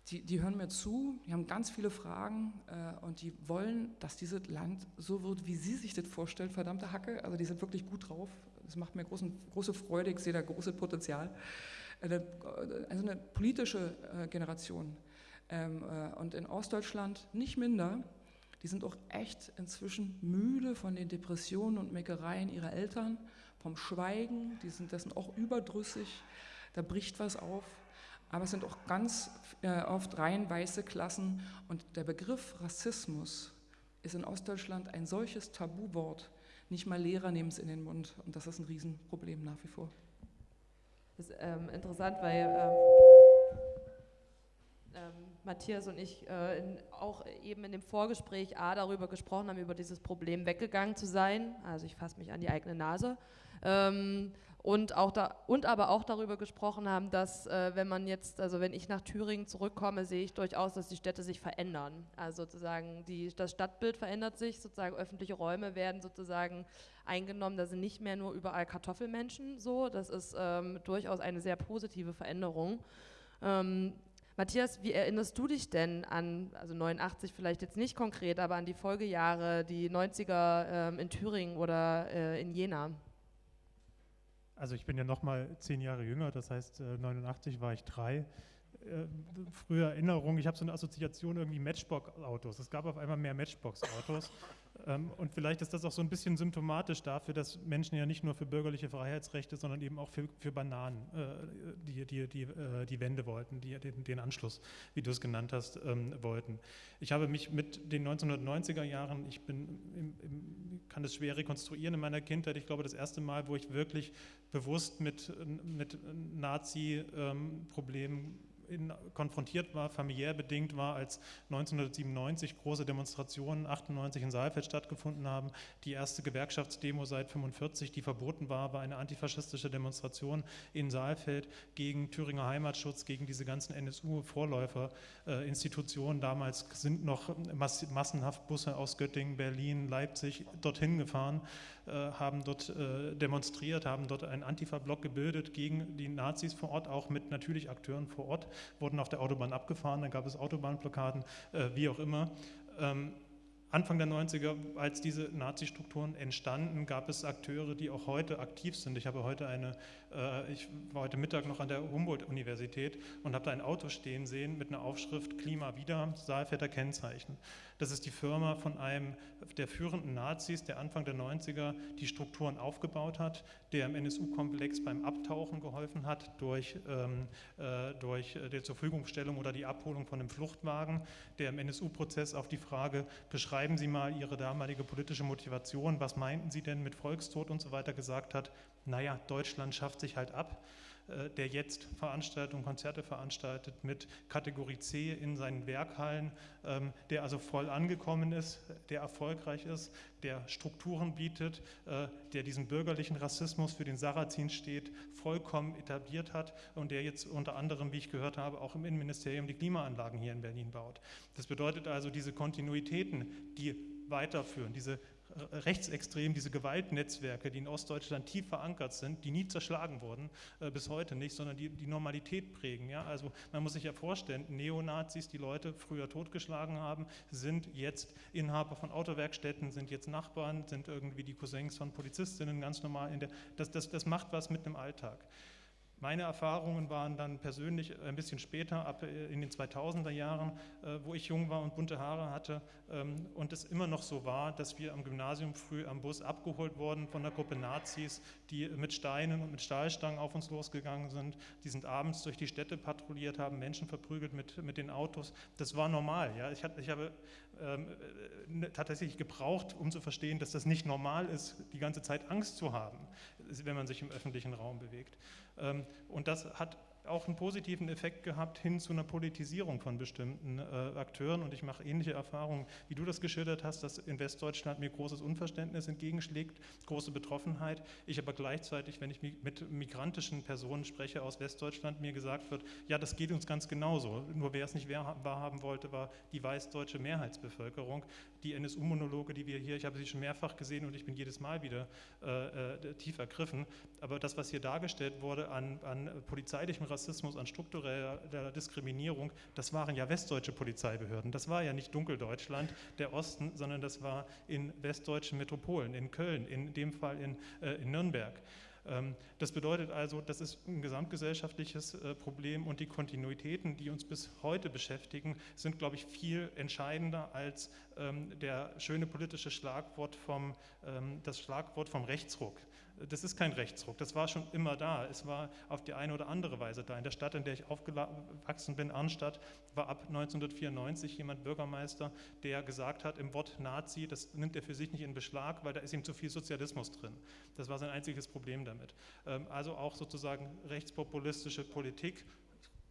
die, die, hören mir zu, die haben ganz viele Fragen äh, und die wollen, dass dieses Land so wird, wie sie sich das vorstellen, verdammte Hacke. Also die sind wirklich gut drauf. Das macht mir großen, große Freude, ich sehe da großes Potenzial. Äh, also eine politische Generation, ähm, äh, und in Ostdeutschland nicht minder. Die sind auch echt inzwischen müde von den Depressionen und Meckereien ihrer Eltern, vom Schweigen, die sind dessen auch überdrüssig, da bricht was auf. Aber es sind auch ganz äh, oft rein weiße Klassen und der Begriff Rassismus ist in Ostdeutschland ein solches Tabuwort. Nicht mal Lehrer nehmen es in den Mund und das ist ein Riesenproblem nach wie vor. Das ist ähm, interessant, weil ähm, ähm Matthias und ich äh, in, auch eben in dem Vorgespräch A darüber gesprochen haben, über dieses Problem weggegangen zu sein. Also ich fasse mich an die eigene Nase. Ähm, und, auch da, und aber auch darüber gesprochen haben, dass äh, wenn man jetzt, also wenn ich nach Thüringen zurückkomme, sehe ich durchaus, dass die Städte sich verändern. Also sozusagen die, das Stadtbild verändert sich, sozusagen öffentliche Räume werden sozusagen eingenommen. Da sind nicht mehr nur überall Kartoffelmenschen so. Das ist ähm, durchaus eine sehr positive Veränderung. Ähm, Matthias, wie erinnerst du dich denn an, also 89 vielleicht jetzt nicht konkret, aber an die Folgejahre, die 90er ähm, in Thüringen oder äh, in Jena? Also ich bin ja noch mal zehn Jahre jünger, das heißt äh, 89 war ich drei. Äh, frühe Erinnerung, ich habe so eine Assoziation irgendwie Matchbox-Autos. Es gab auf einmal mehr Matchbox-Autos. Ähm, und vielleicht ist das auch so ein bisschen symptomatisch dafür, dass Menschen ja nicht nur für bürgerliche Freiheitsrechte, sondern eben auch für, für Bananen äh, die, die, die, äh, die Wende wollten, die, den, den Anschluss, wie du es genannt hast, ähm, wollten. Ich habe mich mit den 1990er Jahren, ich bin im, im, kann das schwer rekonstruieren in meiner Kindheit, ich glaube das erste Mal, wo ich wirklich bewusst mit, mit Nazi-Problemen ähm, in, konfrontiert war, familiär bedingt war, als 1997 große Demonstrationen 98 in Saalfeld stattgefunden haben. Die erste Gewerkschaftsdemo seit 45, die verboten war, war eine antifaschistische Demonstration in Saalfeld gegen Thüringer Heimatschutz, gegen diese ganzen NSU-Vorläuferinstitutionen. Äh, Damals sind noch mass massenhaft Busse aus Göttingen, Berlin, Leipzig dorthin gefahren, haben dort äh, demonstriert, haben dort einen Antifa-Block gebildet gegen die Nazis vor Ort, auch mit natürlich Akteuren vor Ort, wurden auf der Autobahn abgefahren, dann gab es Autobahnblockaden, äh, wie auch immer. Ähm, Anfang der 90er, als diese Nazi-Strukturen entstanden, gab es Akteure, die auch heute aktiv sind. Ich habe heute eine, äh, ich war heute Mittag noch an der Humboldt-Universität und habe da ein Auto stehen sehen mit einer Aufschrift Klima wieder, Saalfelder Kennzeichen. Das ist die Firma von einem der führenden Nazis, der Anfang der 90er die Strukturen aufgebaut hat, der im NSU-Komplex beim Abtauchen geholfen hat durch, ähm, äh, durch die Zurverfügungstellung oder die Abholung von einem Fluchtwagen, der im NSU-Prozess auf die Frage, beschreiben Sie mal Ihre damalige politische Motivation, was meinten Sie denn mit Volkstod und so weiter gesagt hat, naja, Deutschland schafft sich halt ab. Äh, der jetzt Veranstaltungen, Konzerte veranstaltet mit Kategorie C in seinen Werkhallen, ähm, der also voll angekommen ist, der erfolgreich ist, der Strukturen bietet, äh, der diesen bürgerlichen Rassismus für den Sarrazin steht, vollkommen etabliert hat und der jetzt unter anderem, wie ich gehört habe, auch im Innenministerium die Klimaanlagen hier in Berlin baut. Das bedeutet also diese Kontinuitäten, die weiterführen, diese rechtsextrem, diese Gewaltnetzwerke, die in Ostdeutschland tief verankert sind, die nie zerschlagen wurden, äh, bis heute nicht, sondern die die Normalität prägen. Ja? Also man muss sich ja vorstellen, Neonazis, die Leute früher totgeschlagen haben, sind jetzt Inhaber von Autowerkstätten, sind jetzt Nachbarn, sind irgendwie die Cousins von Polizistinnen ganz normal. In der, das, das, das macht was mit dem Alltag. Meine Erfahrungen waren dann persönlich ein bisschen später, ab äh, in den 2000er Jahren, äh, wo ich jung war und bunte Haare hatte ähm, und es immer noch so war, dass wir am Gymnasium früh am Bus abgeholt wurden von einer Gruppe Nazis, die mit Steinen und mit Stahlstangen auf uns losgegangen sind. Die sind abends durch die Städte patrouilliert, haben Menschen verprügelt mit, mit den Autos. Das war normal. Ja? Ich, ich habe ähm, äh, tatsächlich gebraucht, um zu verstehen, dass das nicht normal ist, die ganze Zeit Angst zu haben, wenn man sich im öffentlichen Raum bewegt. Ähm, und das hat auch einen positiven Effekt gehabt hin zu einer Politisierung von bestimmten äh, Akteuren. Und ich mache ähnliche Erfahrungen, wie du das geschildert hast, dass in Westdeutschland mir großes Unverständnis entgegenschlägt, große Betroffenheit. Ich aber gleichzeitig, wenn ich mit migrantischen Personen spreche aus Westdeutschland, mir gesagt wird, ja, das geht uns ganz genauso. Nur wer es nicht wahrhaben wollte, war die weißdeutsche Mehrheitsbevölkerung. Die NSU-Monologe, die wir hier, ich habe sie schon mehrfach gesehen und ich bin jedes Mal wieder äh, äh, tief ergriffen. Aber das, was hier dargestellt wurde an, an polizeilichem Rassismus, an struktureller Diskriminierung, das waren ja westdeutsche Polizeibehörden. Das war ja nicht Dunkeldeutschland, der Osten, sondern das war in westdeutschen Metropolen, in Köln, in dem Fall in, äh, in Nürnberg. Ähm, das bedeutet also, das ist ein gesamtgesellschaftliches äh, Problem und die Kontinuitäten, die uns bis heute beschäftigen, sind, glaube ich, viel entscheidender als ähm, der schöne politische Schlagwort vom, ähm, das Schlagwort vom Rechtsruck das ist kein Rechtsruck, das war schon immer da. Es war auf die eine oder andere Weise da. In der Stadt, in der ich aufgewachsen bin, Arnstadt, war ab 1994 jemand Bürgermeister, der gesagt hat, im Wort Nazi, das nimmt er für sich nicht in Beschlag, weil da ist ihm zu viel Sozialismus drin. Das war sein einziges Problem damit. Ähm, also auch sozusagen rechtspopulistische Politik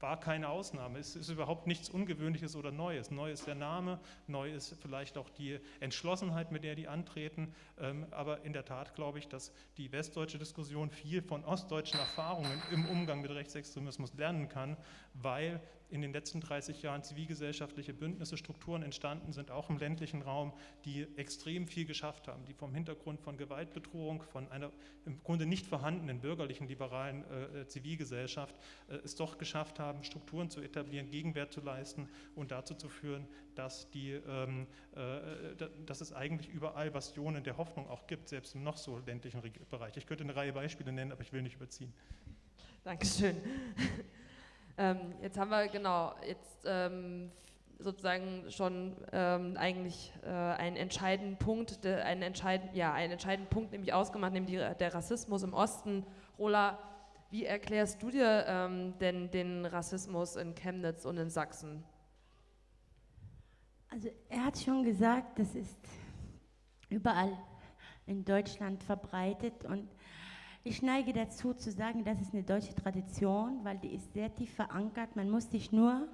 war keine Ausnahme. Es ist überhaupt nichts Ungewöhnliches oder Neues. Neu ist der Name, neu ist vielleicht auch die Entschlossenheit, mit der die antreten. Ähm, aber in der Tat glaube ich, dass die westdeutsche Diskussion viel von ostdeutschen Erfahrungen im Umgang mit Rechtsextremismus lernen kann, weil in den letzten 30 Jahren zivilgesellschaftliche Bündnisse, Strukturen entstanden sind, auch im ländlichen Raum, die extrem viel geschafft haben, die vom Hintergrund von Gewaltbedrohung, von einer im Grunde nicht vorhandenen bürgerlichen, liberalen äh, Zivilgesellschaft äh, es doch geschafft haben, Strukturen zu etablieren, Gegenwert zu leisten und dazu zu führen, dass, die, ähm, äh, dass es eigentlich überall Bastionen der Hoffnung auch gibt, selbst im noch so ländlichen Bereich. Ich könnte eine Reihe Beispiele nennen, aber ich will nicht überziehen. Dankeschön. Ähm, jetzt haben wir genau jetzt ähm, sozusagen schon ähm, eigentlich äh, einen entscheidenden Punkt, de, einen entscheidenden, ja, einen entscheidenden Punkt nämlich ausgemacht, nämlich die, der Rassismus im Osten. Rola, wie erklärst du dir ähm, denn den Rassismus in Chemnitz und in Sachsen? Also er hat schon gesagt, das ist überall in Deutschland verbreitet und Ich neige dazu zu sagen, das ist eine deutsche Tradition, weil die ist sehr tief verankert. Man muss sich nur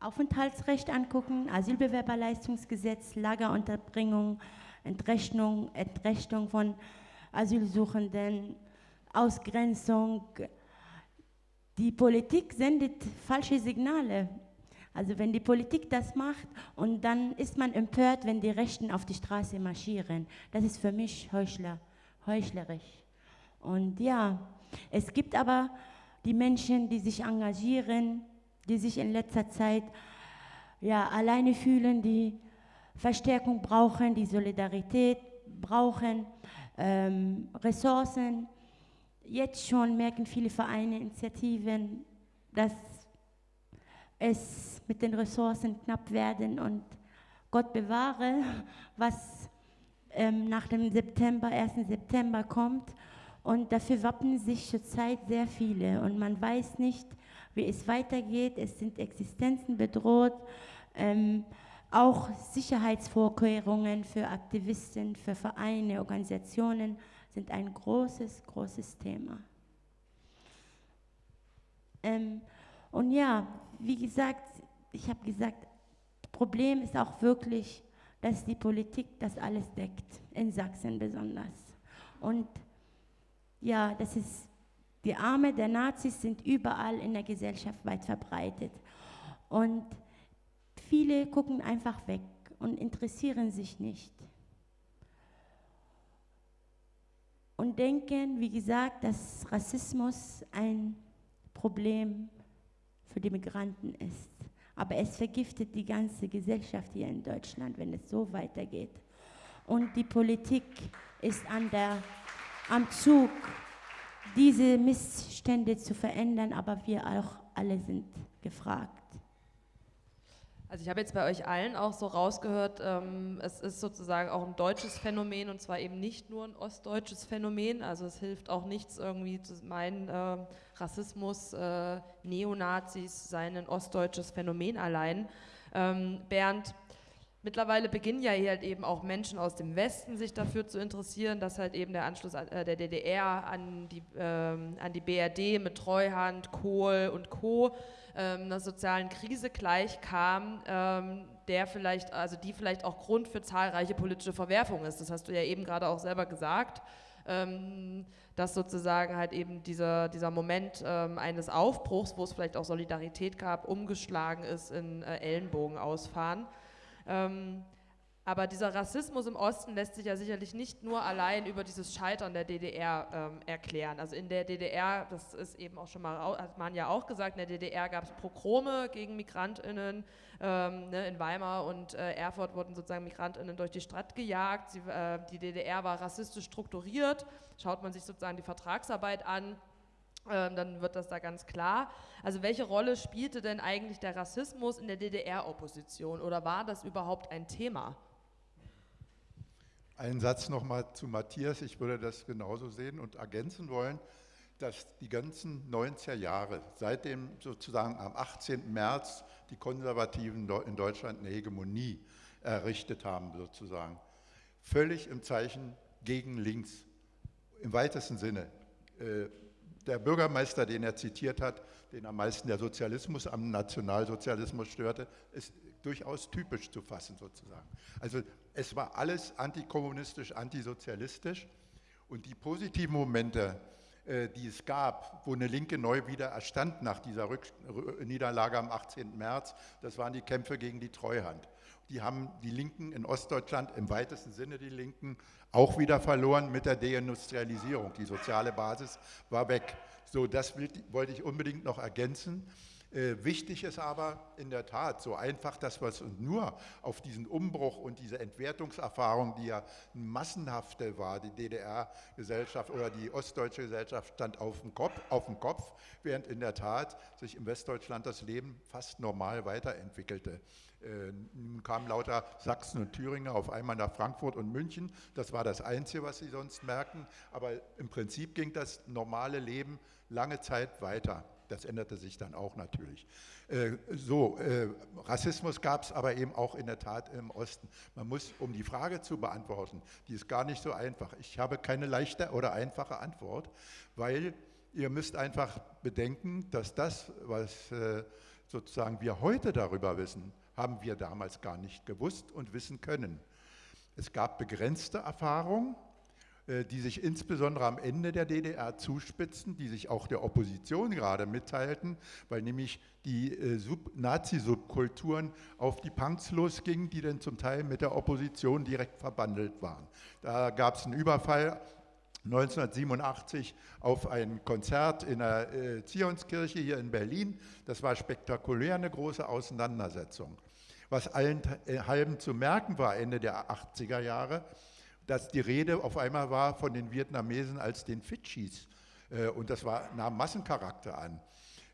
Aufenthaltsrecht angucken, Asylbewerberleistungsgesetz, Lagerunterbringung, Entrechtung, Entrechtung von Asylsuchenden, Ausgrenzung. Die Politik sendet falsche Signale. Also wenn die Politik das macht und dann ist man empört, wenn die Rechten auf die Straße marschieren. Das ist für mich Heuchler, heuchlerisch. Und ja, es gibt aber die Menschen, die sich engagieren, die sich in letzter Zeit ja, alleine fühlen, die Verstärkung brauchen, die Solidarität brauchen, ähm, Ressourcen. Jetzt schon merken viele Vereine, Initiativen, dass es mit den Ressourcen knapp werden und Gott bewahre, was ähm, nach dem September, 1. September kommt. Und dafür wappnen sich zurzeit sehr viele. Und man weiß nicht, wie es weitergeht. Es sind Existenzen bedroht. Ähm, auch Sicherheitsvorkehrungen für Aktivisten, für Vereine, Organisationen sind ein großes, großes Thema. Ähm, und ja, wie gesagt, ich habe gesagt, Problem ist auch wirklich, dass die Politik das alles deckt, in Sachsen besonders. Und ja, das ist, die Arme der Nazis sind überall in der Gesellschaft weit verbreitet. Und viele gucken einfach weg und interessieren sich nicht. Und denken, wie gesagt, dass Rassismus ein Problem für die Migranten ist. Aber es vergiftet die ganze Gesellschaft hier in Deutschland, wenn es so weitergeht. Und die Politik ist an der am Zug, diese Missstände zu verändern, aber wir auch alle sind gefragt. Also ich habe jetzt bei euch allen auch so rausgehört, ähm, es ist sozusagen auch ein deutsches Phänomen und zwar eben nicht nur ein ostdeutsches Phänomen. Also es hilft auch nichts irgendwie zu meinen, äh, Rassismus, äh, Neonazis seien ein ostdeutsches Phänomen allein. Ähm, Bernd, Mittlerweile beginnen ja hier halt eben auch Menschen aus dem Westen sich dafür zu interessieren, dass halt eben der Anschluss äh, der DDR an die, ähm, an die BRD mit Treuhand, Kohl und Co. Ähm, einer sozialen Krise gleichkam, ähm, der vielleicht, also die vielleicht auch Grund für zahlreiche politische Verwerfungen ist. Das hast du ja eben gerade auch selber gesagt, ähm, dass sozusagen halt eben dieser, dieser Moment ähm, eines Aufbruchs, wo es vielleicht auch Solidarität gab, umgeschlagen ist in äh, Ellenbogen ausfahren. Ähm, aber dieser Rassismus im Osten lässt sich ja sicherlich nicht nur allein über dieses Scheitern der DDR ähm, erklären. Also in der DDR, das ist eben auch schon mal, hat man ja auch gesagt, in der DDR gab es Pogrome gegen MigrantInnen. Ähm, ne, in Weimar und äh, Erfurt wurden sozusagen MigrantInnen durch die Stadt gejagt. Sie, äh, die DDR war rassistisch strukturiert. Schaut man sich sozusagen die Vertragsarbeit an, ähm, dann wird das da ganz klar. Also welche Rolle spielte denn eigentlich der Rassismus in der DDR-Opposition oder war das überhaupt ein Thema? Ein Satz nochmal zu Matthias. Ich würde das genauso sehen und ergänzen wollen, dass die ganzen 90er Jahre, seitdem sozusagen am 18. März die Konservativen in Deutschland eine Hegemonie errichtet haben, sozusagen, völlig im Zeichen gegen links, im weitesten Sinne. Äh, der Bürgermeister, den er zitiert hat, den am meisten der Sozialismus am Nationalsozialismus störte, ist durchaus typisch zu fassen sozusagen. Also es war alles antikommunistisch, antisozialistisch und die positiven Momente, äh, die es gab, wo eine Linke neu wieder erstand nach dieser Rück Niederlage am 18. März, das waren die Kämpfe gegen die Treuhand. Die haben die Linken in Ostdeutschland, im weitesten Sinne die Linken, auch wieder verloren mit der Deindustrialisierung. Die soziale Basis war weg. So, das wollte ich unbedingt noch ergänzen. Äh, wichtig ist aber in der Tat, so einfach, dass wir es nur auf diesen Umbruch und diese Entwertungserfahrung, die ja massenhafte war, die DDR-Gesellschaft oder die ostdeutsche Gesellschaft stand auf dem, Kopf, auf dem Kopf, während in der Tat sich im Westdeutschland das Leben fast normal weiterentwickelte. Äh, nun kamen lauter Sachsen und Thüringen auf einmal nach Frankfurt und München. Das war das Einzige, was sie sonst merken. Aber im Prinzip ging das normale Leben lange Zeit weiter. Das änderte sich dann auch natürlich. Äh, so, äh, Rassismus gab es aber eben auch in der Tat im Osten. Man muss, um die Frage zu beantworten, die ist gar nicht so einfach. Ich habe keine leichte oder einfache Antwort, weil ihr müsst einfach bedenken, dass das, was sozusagen wir heute darüber wissen, haben wir damals gar nicht gewusst und wissen können. Es gab begrenzte Erfahrungen, äh, die sich insbesondere am Ende der DDR zuspitzen, die sich auch der Opposition gerade mitteilten, weil nämlich die äh, Nazi-Subkulturen auf die Punks losgingen, die dann zum Teil mit der Opposition direkt verbandelt waren. Da gab es einen Überfall 1987 auf ein Konzert in der äh, Zionskirche hier in Berlin. Das war spektakulär eine große Auseinandersetzung. Was allen halben zu merken war Ende der 80er Jahre, dass die Rede auf einmal war von den Vietnamesen als den Fidschis. Äh, und das war, nahm Massencharakter an.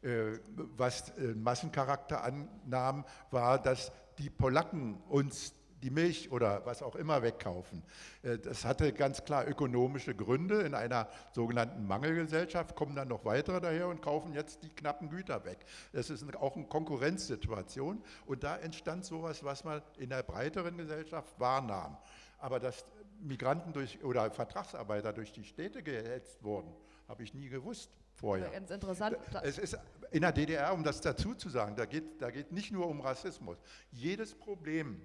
Äh, was äh, Massencharakter annahm, war, dass die Polacken uns die Milch oder was auch immer wegkaufen. Das hatte ganz klar ökonomische Gründe. In einer sogenannten Mangelgesellschaft kommen dann noch weitere daher und kaufen jetzt die knappen Güter weg. Das ist auch eine Konkurrenzsituation und da entstand sowas, was man in der breiteren Gesellschaft wahrnahm. Aber dass Migranten durch, oder Vertragsarbeiter durch die Städte gehetzt wurden, habe ich nie gewusst vorher. Ganz interessant. Es ist in der DDR, um das dazu zu sagen, da geht, da geht nicht nur um Rassismus. Jedes Problem,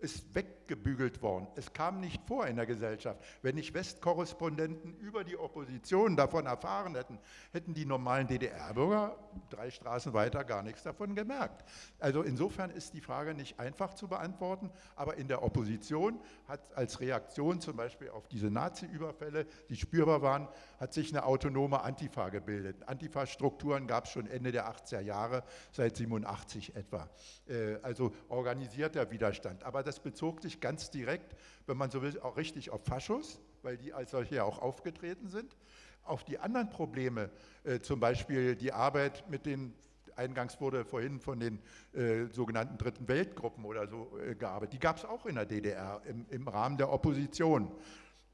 ist weggebügelt worden. Es kam nicht vor in der Gesellschaft. Wenn nicht Westkorrespondenten über die Opposition davon erfahren hätten, hätten die normalen DDR-Bürger drei Straßen weiter gar nichts davon gemerkt. Also insofern ist die Frage nicht einfach zu beantworten, aber in der Opposition hat als Reaktion zum Beispiel auf diese Nazi-Überfälle, die spürbar waren, hat sich eine autonome Antifa gebildet. Antifa-Strukturen gab es schon Ende der 80er Jahre, seit 87 etwa. Äh, also organisierter Widerstand. Aber das bezog sich ganz direkt, wenn man so will, auch richtig auf Faschos, weil die als solche auch aufgetreten sind. Auf die anderen Probleme, äh, zum Beispiel die Arbeit mit den Eingangs wurde vorhin von den äh, sogenannten Dritten Weltgruppen oder so äh, gearbeitet. Die gab es auch in der DDR im, im Rahmen der Opposition.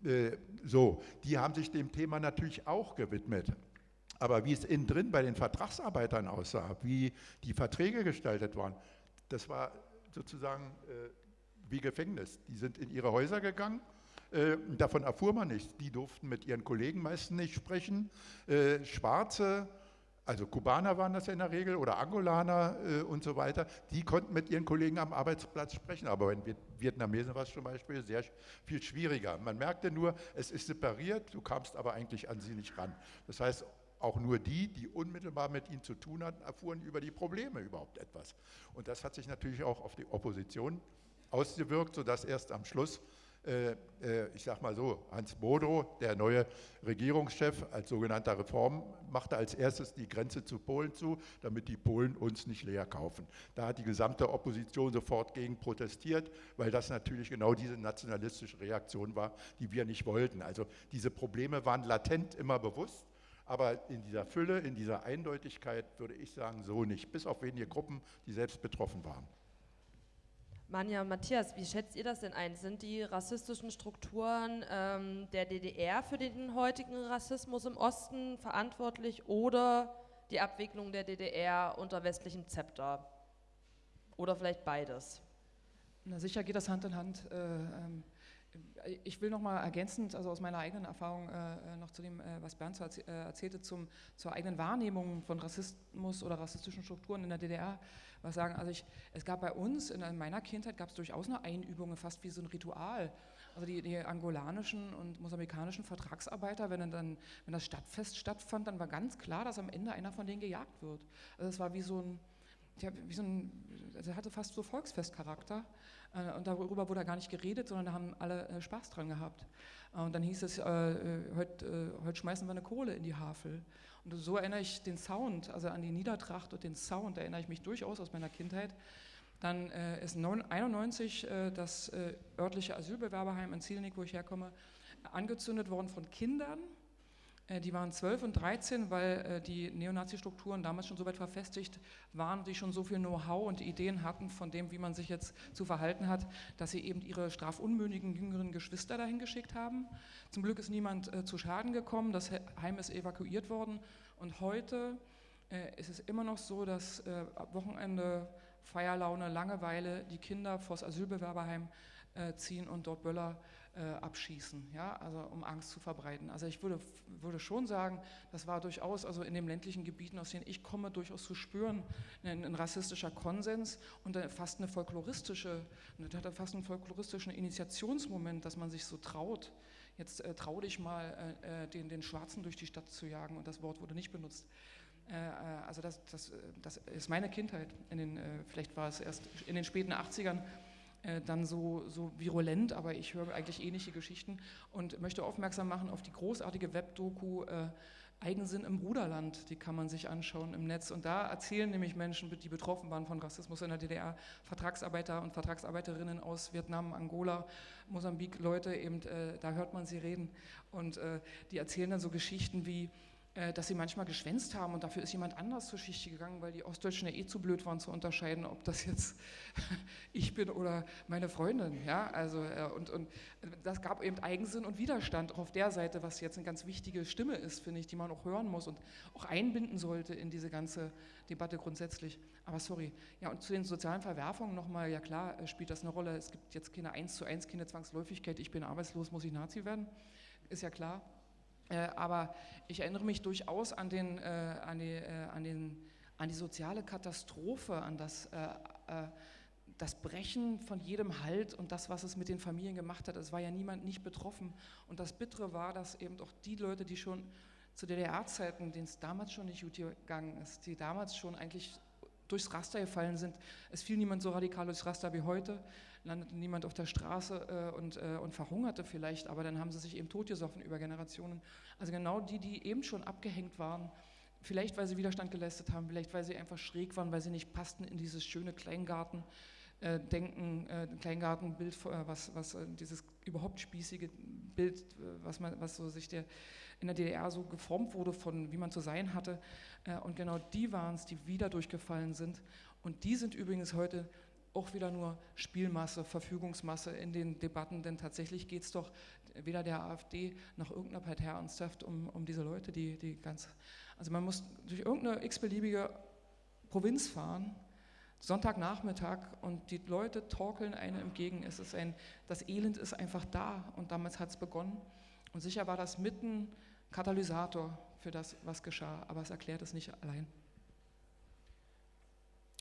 Äh, so, die haben sich dem Thema natürlich auch gewidmet. Aber wie es innen drin bei den Vertragsarbeitern aussah, wie die Verträge gestaltet waren, das war sozusagen äh, wie Gefängnis. Die sind in ihre Häuser gegangen. Äh, davon erfuhr man nichts. Die durften mit ihren Kollegen meistens nicht sprechen. Äh, Schwarze, also Kubaner waren das ja in der Regel oder Angolaner äh, und so weiter, die konnten mit ihren Kollegen am Arbeitsplatz sprechen. Aber in Vietnamesen war es zum Beispiel sehr viel schwieriger. Man merkte nur, es ist separiert, du kamst aber eigentlich an sie nicht ran. Das heißt, auch nur die, die unmittelbar mit ihnen zu tun hatten, erfuhren über die Probleme überhaupt etwas. Und das hat sich natürlich auch auf die Opposition ausgewirkt, sodass erst am Schluss, äh, äh, ich sage mal so, Hans Bodo, der neue Regierungschef als sogenannter Reform, machte als erstes die Grenze zu Polen zu, damit die Polen uns nicht leer kaufen. Da hat die gesamte Opposition sofort gegen protestiert, weil das natürlich genau diese nationalistische Reaktion war, die wir nicht wollten. Also diese Probleme waren latent immer bewusst. Aber in dieser Fülle, in dieser Eindeutigkeit würde ich sagen, so nicht, bis auf wenige Gruppen, die selbst betroffen waren. Manja Matthias, wie schätzt ihr das denn ein? Sind die rassistischen Strukturen ähm, der DDR für den heutigen Rassismus im Osten verantwortlich oder die Abwicklung der DDR unter westlichem Zepter? Oder vielleicht beides? Na sicher geht das Hand in Hand. Äh, ähm, ich will noch mal ergänzend, also aus meiner eigenen Erfahrung äh, noch zu dem, äh, was Bernd äh, erzählte, zum, zur eigenen Wahrnehmung von Rassismus oder rassistischen Strukturen in der DDR was sagen. Also ich, es gab bei uns, in, in meiner Kindheit gab es durchaus eine Einübung, fast wie so ein Ritual. Also die, die, angolanischen und mosambikanischen Vertragsarbeiter, wenn, dann, wenn das Stadtfest stattfand, dann war ganz klar, dass am Ende einer von denen gejagt wird. Also es war wie so ein, ja, wie so ein, also hatte fast so Volksfestcharakter. Äh, und darüber wurde gar nicht geredet, sondern da haben alle äh, Spaß dran gehabt. Äh, und dann hieß es, heute, heute schmeißen wir eine Kohle in die Havel. Und so erinnere ich den Sound, also an die Niedertracht und den Sound, erinnere ich mich durchaus aus meiner Kindheit. Dann äh, ist 1991 äh, das äh, örtliche Asylbewerberheim in Zielnik, wo ich herkomme, angezündet worden von Kindern, die waren 12 und 13, weil äh, die Neonazi-Strukturen damals schon so weit verfestigt waren, die schon so viel Know-how und Ideen hatten von dem, wie man sich jetzt zu verhalten hat, dass sie eben ihre strafunmündigen jüngeren Geschwister dahin geschickt haben. Zum Glück ist niemand äh, zu Schaden gekommen, das Heim ist evakuiert worden und heute äh, ist es immer noch so, dass äh, ab Wochenende, Feierlaune, Langeweile die Kinder vors Asylbewerberheim äh, ziehen und dort Böller äh, abschießen, ja, also um Angst zu verbreiten. Also ich würde, würde schon sagen, das war durchaus, also in den ländlichen Gebieten, aus denen ich komme, durchaus zu spüren, ein, ein rassistischer Konsens und fast eine folkloristische, hat fast einen folkloristischen Initiationsmoment, dass man sich so traut, jetzt äh, trau dich mal, äh, äh, den, den Schwarzen durch die Stadt zu jagen und das Wort wurde nicht benutzt. Äh, äh, also das, das, das ist meine Kindheit, in den, vielleicht war es erst in den späten 80ern, dann so, so virulent, aber ich höre eigentlich ähnliche Geschichten und möchte aufmerksam machen auf die großartige Webdoku äh, Eigensinn im Bruderland, die kann man sich anschauen im Netz. Und da erzählen nämlich Menschen, die betroffen waren von Rassismus in der DDR, Vertragsarbeiter und Vertragsarbeiterinnen aus Vietnam, Angola, Mosambik, Leute, eben, äh, da hört man sie reden. Und äh, die erzählen dann so Geschichten wie, äh, dass sie manchmal geschwänzt haben und dafür ist jemand anders zur Schicht gegangen, weil die Ostdeutschen ja eh zu blöd waren zu unterscheiden, ob das jetzt ich bin oder meine Freundin. Ja? Also, äh, und, und das gab eben Eigensinn und Widerstand auch auf der Seite, was jetzt eine ganz wichtige Stimme ist, finde ich, die man auch hören muss und auch einbinden sollte in diese ganze Debatte grundsätzlich. Aber sorry. Ja, und zu den sozialen Verwerfungen nochmal, ja klar, äh, spielt das eine Rolle. Es gibt jetzt keine 1 zu 1, keine Zwangsläufigkeit, ich bin arbeitslos, muss ich Nazi werden. Ist ja klar. Äh, aber ich erinnere mich durchaus an, den, äh, an, die, äh, an, den, an die soziale Katastrophe, an das, das Brechen von jedem Halt und das, was es mit den Familien gemacht hat. Es war ja niemand nicht betroffen. Und das Bittere war, dass eben auch die Leute, die schon zu DDR-Zeiten, denen es damals schon nicht gut gegangen ist, die damals schon eigentlich durchs Raster gefallen sind. Es fiel niemand so radikal durchs Raster wie heute landete niemand auf der Straße äh, und, äh, und verhungerte vielleicht, aber dann haben sie sich eben totgesoffen über Generationen. Also genau die, die eben schon abgehängt waren, vielleicht weil sie Widerstand geleistet haben, vielleicht weil sie einfach schräg waren, weil sie nicht passten in dieses schöne Kleingarten. Äh, denken, äh, Kleingartenbild, äh, was, was äh, dieses überhaupt spießige Bild, was, man, was so sich der, in der DDR so geformt wurde, von wie man zu sein hatte. und genau die waren es, die wieder durchgefallen sind. Und die sind übrigens heute auch wieder nur Spielmasse, Verfügungsmasse in den Debatten, denn tatsächlich geht es doch weder der AfD noch irgendeiner Partei ernsthaft um, um diese Leute, die, die ganz, also man muss durch irgendeine x-beliebige Provinz fahren, Sonntagnachmittag und die Leute torkeln einem entgegen. Es ist ein, das Elend ist einfach da und damals hat es begonnen. Und sicher war das mitten Katalysator für das, was geschah, aber es erklärt es nicht allein.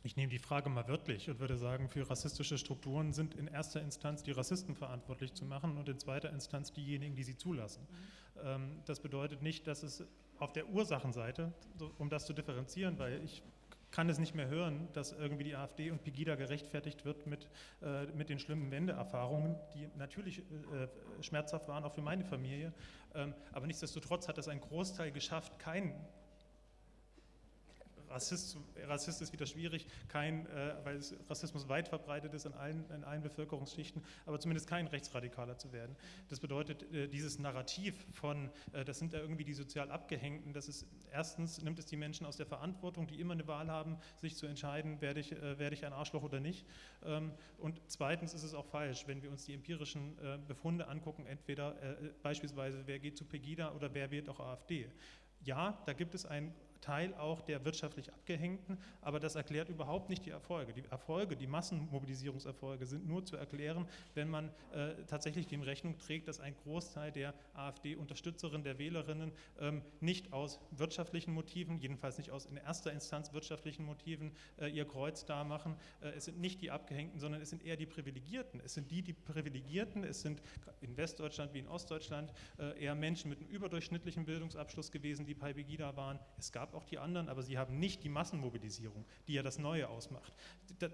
Ich nehme die Frage mal wörtlich und würde sagen, für rassistische Strukturen sind in erster Instanz die Rassisten verantwortlich zu machen und in zweiter Instanz diejenigen, die sie zulassen. Mhm. Das bedeutet nicht, dass es auf der Ursachenseite, um das zu differenzieren, weil ich kann es nicht mehr hören, dass irgendwie die AfD und Pegida gerechtfertigt wird mit, äh, mit den schlimmen Wendeerfahrungen, die natürlich äh, schmerzhaft waren, auch für meine Familie. Ähm, aber nichtsdestotrotz hat es ein Großteil geschafft, keinen Rassist, Rassist ist wieder schwierig, kein, äh, weil Rassismus weit verbreitet ist in allen, in allen Bevölkerungsschichten, aber zumindest kein Rechtsradikaler zu werden. Das bedeutet, äh, dieses Narrativ von, äh, das sind ja irgendwie die sozial Abgehängten, das ist, erstens nimmt es die Menschen aus der Verantwortung, die immer eine Wahl haben, sich zu entscheiden, werde ich, äh, werde ich ein Arschloch oder nicht. Ähm, und zweitens ist es auch falsch, wenn wir uns die empirischen äh, Befunde angucken, entweder äh, beispielsweise, wer geht zu Pegida oder wer wird auch AfD. Ja, da gibt es ein Teil auch der wirtschaftlich Abgehängten, aber das erklärt überhaupt nicht die Erfolge. Die Erfolge, die Massenmobilisierungserfolge sind nur zu erklären, wenn man äh, tatsächlich dem Rechnung trägt, dass ein Großteil der AfD-Unterstützerinnen, der Wählerinnen ähm, nicht aus wirtschaftlichen Motiven, jedenfalls nicht aus in erster Instanz wirtschaftlichen Motiven, äh, ihr Kreuz da machen. Äh, es sind nicht die Abgehängten, sondern es sind eher die Privilegierten. Es sind die, die Privilegierten, es sind in Westdeutschland wie in Ostdeutschland äh, eher Menschen mit einem überdurchschnittlichen Bildungsabschluss gewesen, die bei Begida waren. Es gab auch die anderen, aber sie haben nicht die Massenmobilisierung, die ja das Neue ausmacht.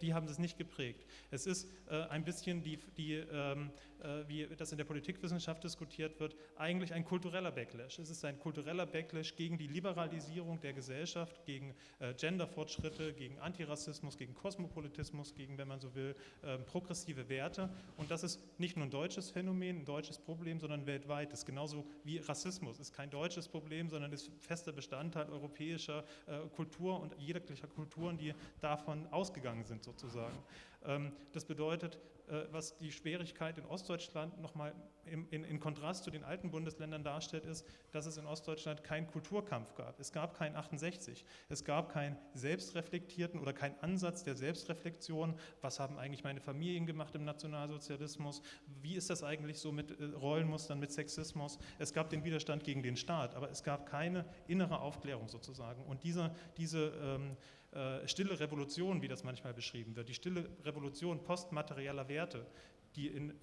Die, haben das nicht geprägt. Es ist äh, ein bisschen, die, die, ähm, äh, wie das in der Politikwissenschaft diskutiert wird, eigentlich ein kultureller Backlash. Es ist ein kultureller Backlash gegen die Liberalisierung der Gesellschaft, gegen äh, Genderfortschritte, gegen Antirassismus, gegen Kosmopolitismus, gegen, wenn man so will, ähm, progressive Werte. Und das ist nicht nur ein deutsches Phänomen, ein deutsches Problem, sondern weltweit. Das ist genauso wie Rassismus. Ist kein deutsches Problem, sondern ist fester Bestandteil europäischer europäischer äh, Kultur und jeglicher Kulturen, die davon ausgegangen sind sozusagen. Ähm, das bedeutet, äh, was die Schwierigkeit in Ostdeutschland nochmal in, in, in Kontrast zu den alten Bundesländern darstellt, ist, dass es in Ostdeutschland keinen Kulturkampf gab. Es gab keinen 68. Es gab keinen selbstreflektierten oder keinen Ansatz der Selbstreflexion. Was haben eigentlich meine Familien gemacht im Nationalsozialismus? Wie ist das eigentlich so mit äh, Rollenmustern, mit Sexismus? Es gab den Widerstand gegen den Staat, aber es gab keine innere Aufklärung sozusagen. Und diese, diese ähm, äh, stille Revolution, wie das manchmal beschrieben wird, die stille Revolution postmaterieller Werte, die in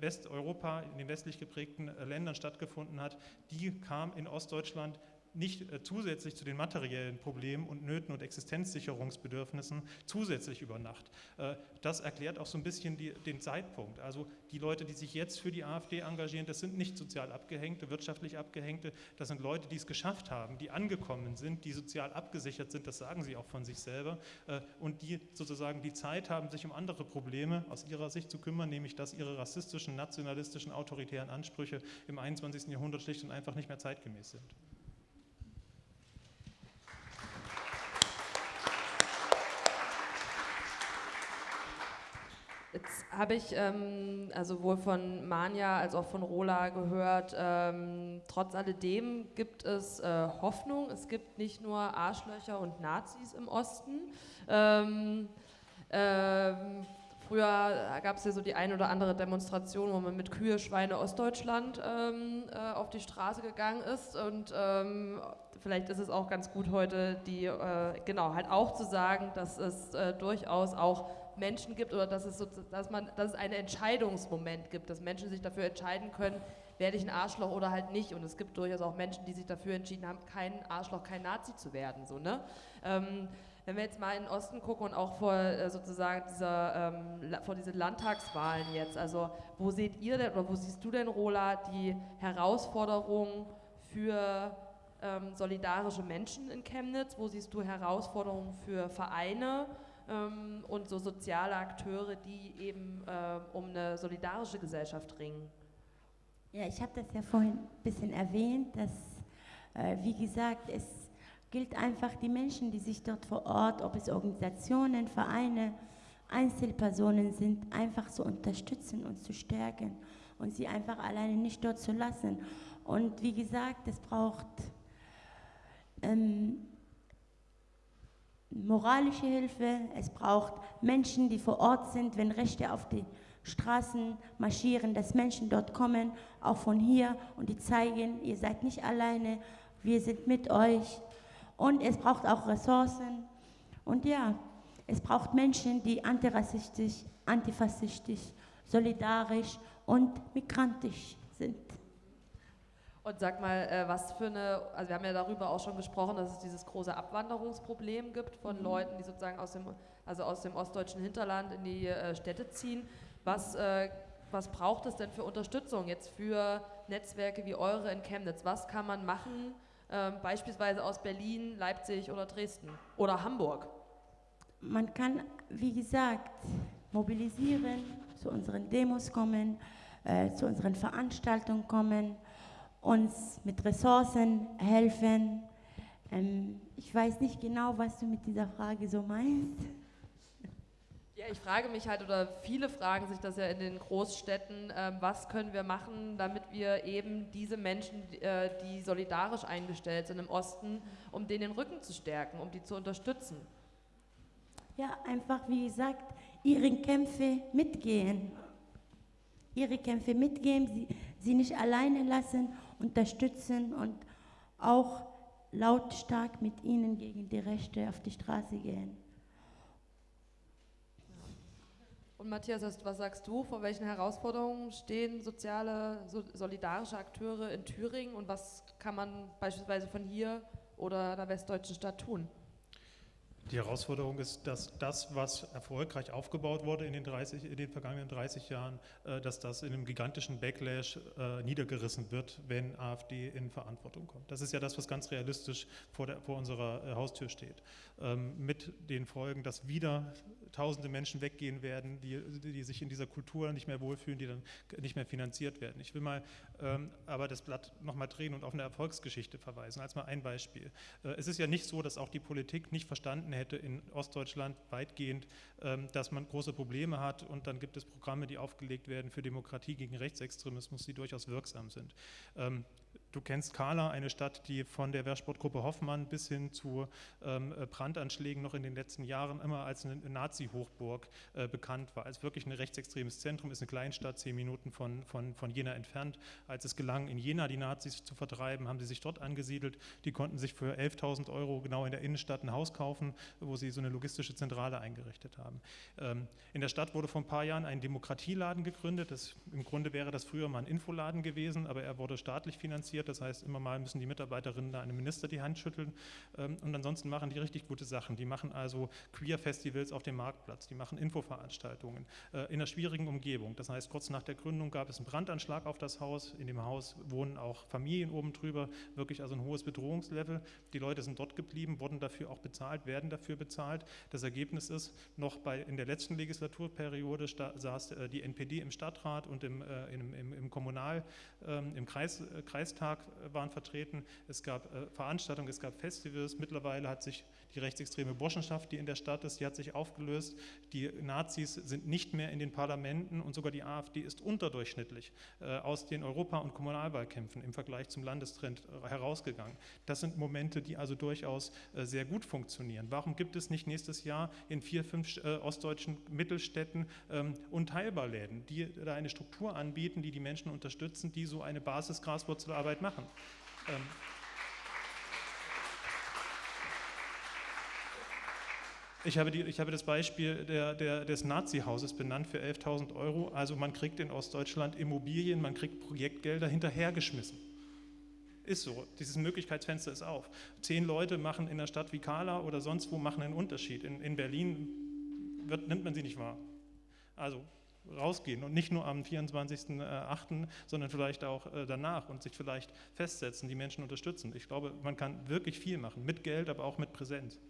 Westeuropa, in den westlich geprägten Ländern stattgefunden hat, die kam in Ostdeutschland nicht äh, zusätzlich zu den materiellen Problemen und Nöten und Existenzsicherungsbedürfnissen zusätzlich über Nacht. Äh, das erklärt auch so ein bisschen die, den Zeitpunkt. Also die Leute, die sich jetzt für die AfD engagieren, das sind nicht sozial Abgehängte, wirtschaftlich Abgehängte, das sind Leute, die es geschafft haben, die angekommen sind, die sozial abgesichert sind, das sagen sie auch von sich selber, äh, und die sozusagen die Zeit haben, sich um andere Probleme aus ihrer Sicht zu kümmern, nämlich dass ihre rassistischen, nationalistischen, autoritären Ansprüche im 21. Jahrhundert schlicht und einfach nicht mehr zeitgemäß sind. Jetzt habe ich ähm, also sowohl von Manja als auch von Rola gehört, ähm, trotz alledem gibt es äh, Hoffnung. Es gibt nicht nur Arschlöcher und Nazis im Osten. Ähm, ähm früher gab es ja so die eine oder andere Demonstration, wo man mit Kühe, Schweine Ostdeutschland ähm, äh, auf die Straße gegangen ist. Und ähm, vielleicht ist es auch ganz gut heute, die, äh, genau, halt auch zu sagen, dass es äh, durchaus auch Menschen gibt oder dass es, so, dass, man, dass es einen Entscheidungsmoment gibt, dass Menschen sich dafür entscheiden können, werde ich ein Arschloch oder halt nicht. Und es gibt durchaus auch Menschen, die sich dafür entschieden haben, kein Arschloch, kein Nazi zu werden. So, ne? Ähm, wenn wir jetzt mal in den Osten gucken und auch vor äh, sozusagen dieser, ähm, vor diesen Landtagswahlen jetzt, also wo seht ihr denn oder wo siehst du denn, Rola, die Herausforderungen für ähm, solidarische Menschen in Chemnitz? Wo siehst du Herausforderungen für Vereine? Ähm, und so soziale Akteure, die eben äh, um eine solidarische Gesellschaft ringen. Ja, ich habe das ja vorhin ein bisschen erwähnt, dass, äh, wie gesagt, es gilt einfach die Menschen, die sich dort vor Ort, ob es Organisationen, Vereine, Einzelpersonen sind, einfach zu unterstützen und zu stärken und sie einfach alleine nicht dort zu lassen. Und wie gesagt, es braucht ähm, moralische Hilfe, es braucht Menschen, die vor Ort sind, wenn Rechte auf die Straßen marschieren, dass Menschen dort kommen, auch von hier und die zeigen, ihr seid nicht alleine, wir sind mit euch. Und es braucht auch Ressourcen. Und ja, es braucht Menschen, die antirassistisch, antifaschistisch, solidarisch und migrantisch sind. Und sag mal, äh, was für eine, also wir haben ja darüber auch schon gesprochen, dass es dieses große Abwanderungsproblem gibt von mhm. Leuten, die sozusagen aus dem, also aus dem ostdeutschen Hinterland in die äh, Städte ziehen. Was, äh, was braucht es denn für Unterstützung jetzt für Netzwerke wie eure in Chemnitz? Was kann man machen, ähm, beispielsweise aus Berlin, Leipzig oder Dresden oder Hamburg? Man kann, wie gesagt, mobilisieren, zu unseren Demos kommen, zu unseren Veranstaltungen kommen uns mit Ressourcen helfen. Ähm, ich weiß nicht genau, was du mit dieser Frage so meinst. Ja, ich frage mich halt, oder viele fragen sich das ja in den Großstädten, äh, was können wir machen, damit wir eben diese Menschen, äh, die solidarisch eingestellt sind im Osten, um denen den Rücken zu stärken, um die zu unterstützen? Ja, einfach wie gesagt, ihre Kämpfe mitgehen. Ihre Kämpfe mitgehen, sie, sie nicht alleine lassen unterstützen und auch lautstark mit ihnen gegen die Rechte auf die Straße gehen. Und Matthias, was sagst du? Vor welchen Herausforderungen stehen soziale, solidarische Akteure in Thüringen und was kann man beispielsweise von hier oder der westdeutschen Stadt tun? Die Herausforderung ist, dass das, was erfolgreich aufgebaut wurde in den, 30, in den vergangenen 30 Jahren, äh, dass das in einem gigantischen Backlash äh, niedergerissen wird, wenn AfD in Verantwortung kommt. Das ist ja das, was ganz realistisch vor, der, vor unserer äh, Haustür steht. Ähm, mit den Folgen, dass wieder tausende Menschen weggehen werden, die, die sich in dieser Kultur nicht mehr wohlfühlen, die dann nicht mehr finanziert werden. Ich will mal ähm, aber das Blatt nochmal drehen und auf eine Erfolgsgeschichte verweisen, als mal ein Beispiel. Es ist ja nicht so, dass auch die Politik nicht verstanden hätte in Ostdeutschland weitgehend, ähm, dass man große Probleme hat und dann gibt es Programme, die aufgelegt werden für Demokratie gegen Rechtsextremismus, die durchaus wirksam sind. Du kennst Kala, eine Stadt, die von der Wehrsportgruppe Hoffmann bis hin zu ähm, Brandanschlägen noch in den letzten Jahren immer als eine Nazi-Hochburg äh, bekannt war. Als wirklich ein rechtsextremes Zentrum, ist eine Kleinstadt, zehn Minuten von, von, von Jena entfernt. Als es gelang, in Jena die Nazis zu vertreiben, haben sie sich dort angesiedelt. Die konnten sich für 11.000 Euro genau in der Innenstadt ein Haus kaufen, wo sie so eine logistische Zentrale eingerichtet haben. Ähm, in der Stadt wurde vor ein paar Jahren ein Demokratieladen gegründet. Das, Im Grunde wäre das früher mal ein Infoladen gewesen, aber er wurde staatlich finanziert passiert. Das heißt, immer mal müssen die Mitarbeiterinnen da einem Minister die Hand schütteln. Ähm, und ansonsten machen die richtig gute Sachen. Die machen also Queer-Festivals auf dem Marktplatz, die machen Infoveranstaltungen äh, in einer schwierigen Umgebung. Das heißt, kurz nach der Gründung gab es einen Brandanschlag auf das Haus. In dem Haus wohnen auch Familien oben drüber, wirklich also ein hohes Bedrohungslevel. Die Leute sind dort geblieben, wurden dafür auch bezahlt, werden dafür bezahlt. Das Ergebnis ist, noch bei, in der letzten Legislaturperiode saß äh, die NPD im Stadtrat und im, äh, im, im, im Kommunal, ähm, im Kreis, Kreistag Tag äh, waren vertreten, es gab äh, Veranstaltungen, es gab Festivals. Mittlerweile hat sich die rechtsextreme Burschenschaft, die in der Stadt ist, die hat sich aufgelöst. Die Nazis sind nicht mehr in den Parlamenten und sogar die AfD ist unterdurchschnittlich äh, aus den Europa- und Kommunalwahlkämpfen im Vergleich zum Landestrend herausgegangen. Das sind Momente, die also durchaus sehr gut funktionieren. Warum gibt es nicht nächstes Jahr in vier, fünf ostdeutschen Mittelstädten ähm, Unteilbarläden, die da eine Struktur anbieten, die die Menschen unterstützen, die so eine Basis-Graswurzelarbeit Arbeit machen. Ähm ich, habe die, ich habe das Beispiel der, der, des Nazi-Hauses benannt für 11.000 Euro. Also man kriegt in Ostdeutschland Immobilien, man kriegt Projektgelder hinterhergeschmissen. Ist so, dieses Möglichkeitsfenster ist auf. Zehn Leute machen in einer Stadt wie Kala oder sonst wo machen einen Unterschied. In, in Berlin wird, nimmt man sie nicht wahr. Also rausgehen und nicht nur am 24.08., sondern vielleicht auch äh, danach und sich vielleicht festsetzen, die Menschen unterstützen. Ich glaube, man kann wirklich viel machen, mit Geld, aber auch mit Präsenz.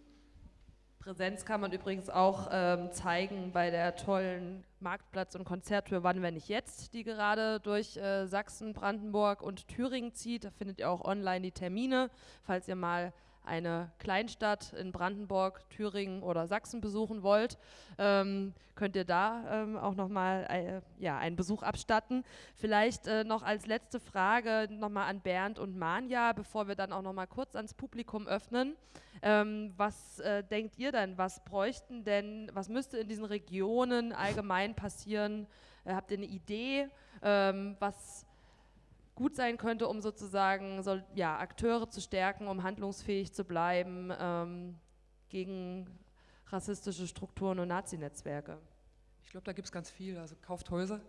Präsenz kann man übrigens auch ähm, zeigen bei der tollen Marktplatz- und Konzerttour Wann, wenn nicht jetzt, die gerade durch äh, Sachsen, Brandenburg und Thüringen zieht. Da findet ihr auch online die Termine, falls ihr mal eine Kleinstadt in Brandenburg, Thüringen oder Sachsen besuchen wollt, ähm, könnt ihr da ähm, auch nochmal äh, ja, einen Besuch abstatten. Vielleicht äh, noch als letzte Frage nochmal an Bernd und Manja, bevor wir dann auch nochmal kurz ans Publikum öffnen. Ähm, was äh, denkt ihr denn, was bräuchten denn, was müsste in diesen Regionen allgemein passieren? Äh, habt ihr eine Idee, ähm, was gut sein könnte, um sozusagen so, ja, Akteure zu stärken, um handlungsfähig zu bleiben ähm, gegen rassistische Strukturen und Nazi-Netzwerke? Ich glaube, da gibt es ganz viel. Also kauft Häuser,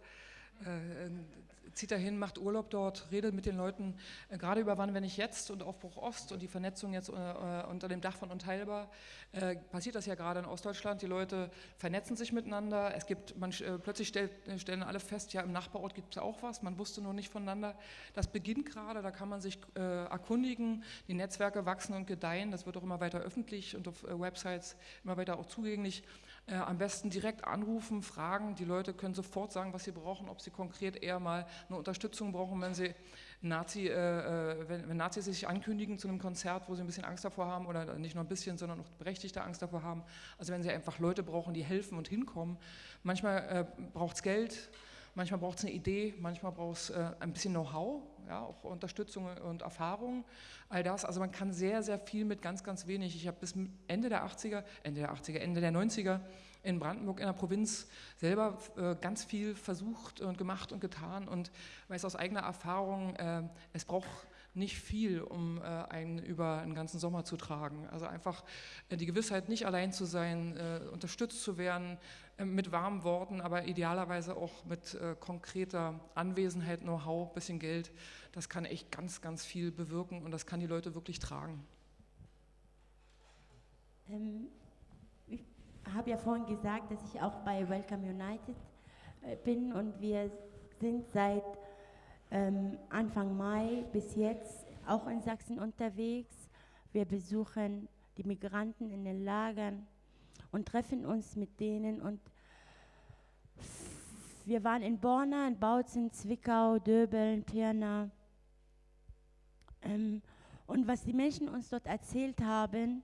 zieht dahin, macht Urlaub dort, redet mit den Leuten, äh, gerade über Wann, wenn ich jetzt und Aufbruch Ost und die Vernetzung jetzt äh, äh, unter dem Dach von Unteilbar, äh, passiert das ja gerade in Ostdeutschland. Die Leute vernetzen sich miteinander. Es gibt, man äh, plötzlich stellt, stellen alle fest, ja, im Nachbarort gibt es auch was, man wusste nur nicht voneinander. Das beginnt gerade, da kann man sich erkundigen. Die Netzwerke wachsen und gedeihen, das wird auch immer weiter öffentlich und auf Websites immer weiter auch zugänglich. Äh, am besten direkt anrufen, fragen. Die Leute können sofort sagen, was sie brauchen, ob sie konkret eher mal eine Unterstützung brauchen, wenn sie Nazi, äh, äh, wenn, wenn, Nazis sich ankündigen zu einem Konzert, wo sie ein bisschen Angst davor haben oder nicht nur ein bisschen, sondern auch berechtigte Angst davor haben. Also wenn sie einfach Leute brauchen, die helfen und hinkommen. Manchmal äh, braucht es Geld, manchmal braucht es eine Idee, manchmal braucht es äh, ein bisschen Know-how, ja, auch Unterstützung und Erfahrung, all das. Also man kann sehr, sehr viel mit ganz, ganz wenig. Ich habe bis Ende der 80er, Ende der 80er, Ende der 90er in Brandenburg in der Provinz selber äh, ganz viel versucht und gemacht und getan und weiß aus eigener Erfahrung, äh, es braucht nicht viel, um äh, einen über einen ganzen Sommer zu tragen. Also einfach äh, die Gewissheit, nicht allein zu sein, äh, unterstützt zu werden, mit warmen Worten, aber idealerweise auch mit äh, konkreter Anwesenheit, Know-how, bisschen Geld. Das kann echt ganz, ganz viel bewirken und das kann die Leute wirklich tragen. Ähm, ich habe ja vorhin gesagt, dass ich auch bei Welcome United äh, bin und wir sind seit ähm, Anfang Mai bis jetzt auch in Sachsen unterwegs. Wir besuchen die Migranten in den Lagern und treffen uns mit denen und wir waren in Borna, in Bautzen, Zwickau, Döbeln, Pirna. Ähm, und was die Menschen uns dort erzählt haben,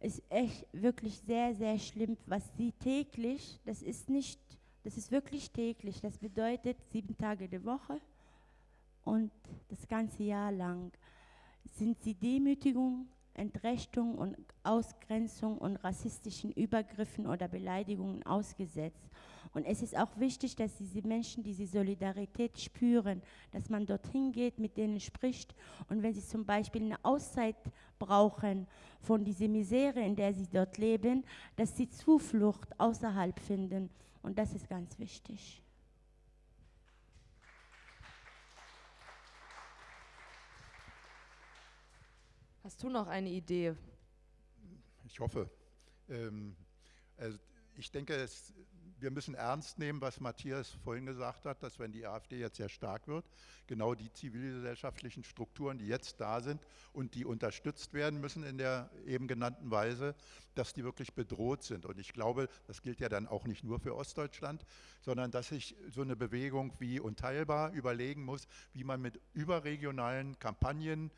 ist echt wirklich sehr, sehr schlimm, was sie täglich, das ist nicht, das ist wirklich täglich, das bedeutet sieben Tage die Woche und das ganze Jahr lang sind sie Demütigung, Entrechtung und Ausgrenzung und rassistischen Übergriffen oder Beleidigungen ausgesetzt. Und es ist auch wichtig, dass diese Menschen diese Solidarität spüren, dass man dorthin geht, mit denen spricht. Und wenn sie zum Beispiel eine Auszeit brauchen von dieser Misere, in der sie dort leben, dass sie Zuflucht außerhalb finden. Und das ist ganz wichtig. Hast du noch eine Idee? Ich hoffe. Ähm, also ich denke, es, wir müssen ernst nehmen, was Matthias vorhin gesagt hat, dass wenn die AfD jetzt sehr stark wird, genau die zivilgesellschaftlichen Strukturen, die jetzt da sind und die unterstützt werden müssen in der eben genannten Weise, dass die wirklich bedroht sind. Und ich glaube, das gilt ja dann auch nicht nur für Ostdeutschland, sondern dass sich so eine Bewegung wie Unteilbar überlegen muss, wie man mit überregionalen Kampagnen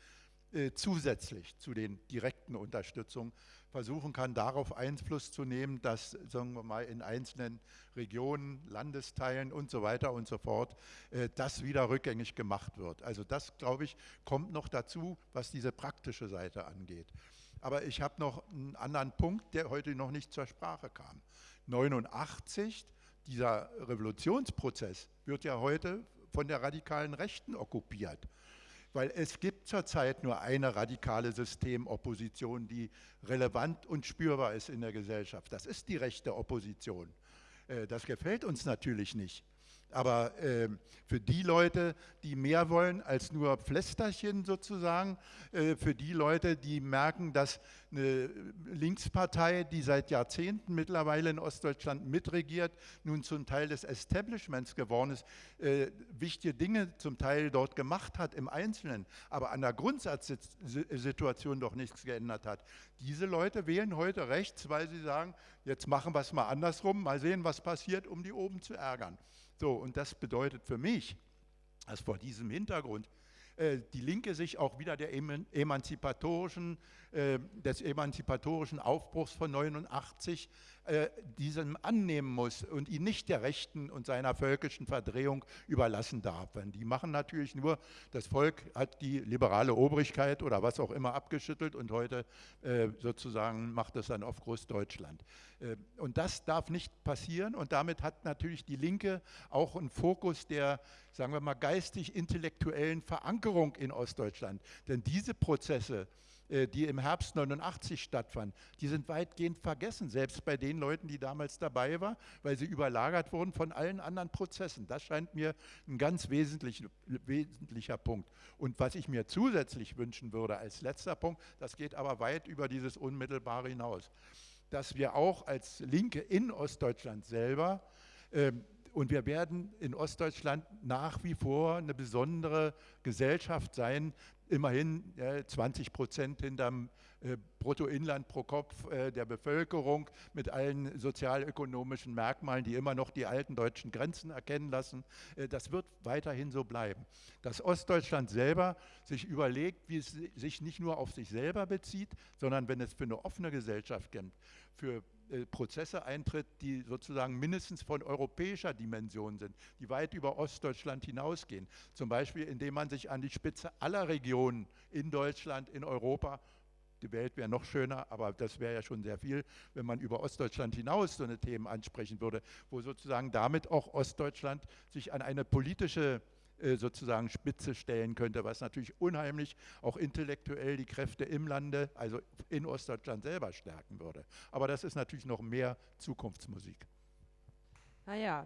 äh, zusätzlich zu den direkten Unterstützungen versuchen kann, darauf Einfluss zu nehmen, dass, sagen wir mal, in einzelnen Regionen, Landesteilen und so weiter und so fort, äh, das wieder rückgängig gemacht wird. Also das, glaube ich, kommt noch dazu, was diese praktische Seite angeht. Aber ich habe noch einen anderen Punkt, der heute noch nicht zur Sprache kam. 89, dieser Revolutionsprozess wird ja heute von der radikalen Rechten okkupiert weil es gibt zurzeit nur eine radikale Systemopposition, die relevant und spürbar ist in der Gesellschaft. Das ist die rechte Opposition. Äh, das gefällt uns natürlich nicht. Aber äh, für die Leute, die mehr wollen als nur Pflästerchen sozusagen, äh, für die Leute, die merken, dass eine Linkspartei, die seit Jahrzehnten mittlerweile in Ostdeutschland mitregiert, nun zum Teil des Establishments geworden ist, äh, wichtige Dinge zum Teil dort gemacht hat im Einzelnen, aber an der Grundsatzsituation doch nichts geändert hat. Diese Leute wählen heute rechts, weil sie sagen, jetzt machen wir es mal andersrum, mal sehen, was passiert, um die oben zu ärgern. So, und das bedeutet für mich, dass vor diesem Hintergrund äh, die Linke sich auch wieder der emanzipatorischen, äh, des emanzipatorischen Aufbruchs von 89 äh, diesem annehmen muss und ihn nicht der Rechten und seiner völkischen Verdrehung überlassen darf. Denn die machen natürlich nur, das Volk hat die liberale Obrigkeit oder was auch immer abgeschüttelt und heute sozusagen macht es dann auf Großdeutschland. und das darf nicht passieren und damit hat natürlich die Linke auch einen Fokus der, sagen wir mal, geistig-intellektuellen Verankerung in Ostdeutschland. Denn diese Prozesse, äh, die im Herbst 89 stattfanden, die sind weitgehend vergessen, selbst bei den Leuten, die damals dabei waren, weil sie überlagert wurden von allen anderen Prozessen. Das scheint mir ein ganz wesentlich, wesentlicher Punkt. Und was ich mir zusätzlich wünschen würde als letzter Punkt, das geht aber weit über dieses Unmittelbare hinaus, dass wir auch als Linke in Ostdeutschland selber ähm, und wir werden in Ostdeutschland nach wie vor eine besondere Gesellschaft sein, immerhin äh, 20 Prozent hinterm Bruttoinland pro Kopf äh, der Bevölkerung mit allen sozialökonomischen Merkmalen, die immer noch die alten deutschen Grenzen erkennen lassen. Äh, das wird weiterhin so bleiben. Dass Ostdeutschland selber sich überlegt, wie es sich nicht nur auf sich selber bezieht, sondern wenn es für eine offene Gesellschaft kämpft, für äh, Prozesse eintritt, die sozusagen mindestens von europäischer Dimension sind, die weit über Ostdeutschland hinausgehen. Zum Beispiel, indem man sich an die Spitze aller Regionen in Deutschland, in Europa die Welt wäre noch schöner, aber das wäre ja schon sehr viel, wenn man über Ostdeutschland hinaus so eine Themen ansprechen würde, wo sozusagen damit auch Ostdeutschland sich an eine politische äh, sozusagen Spitze stellen könnte, was natürlich unheimlich auch intellektuell die Kräfte im Lande, also in Ostdeutschland selber stärken würde. Aber das ist natürlich noch mehr Zukunftsmusik. Naja,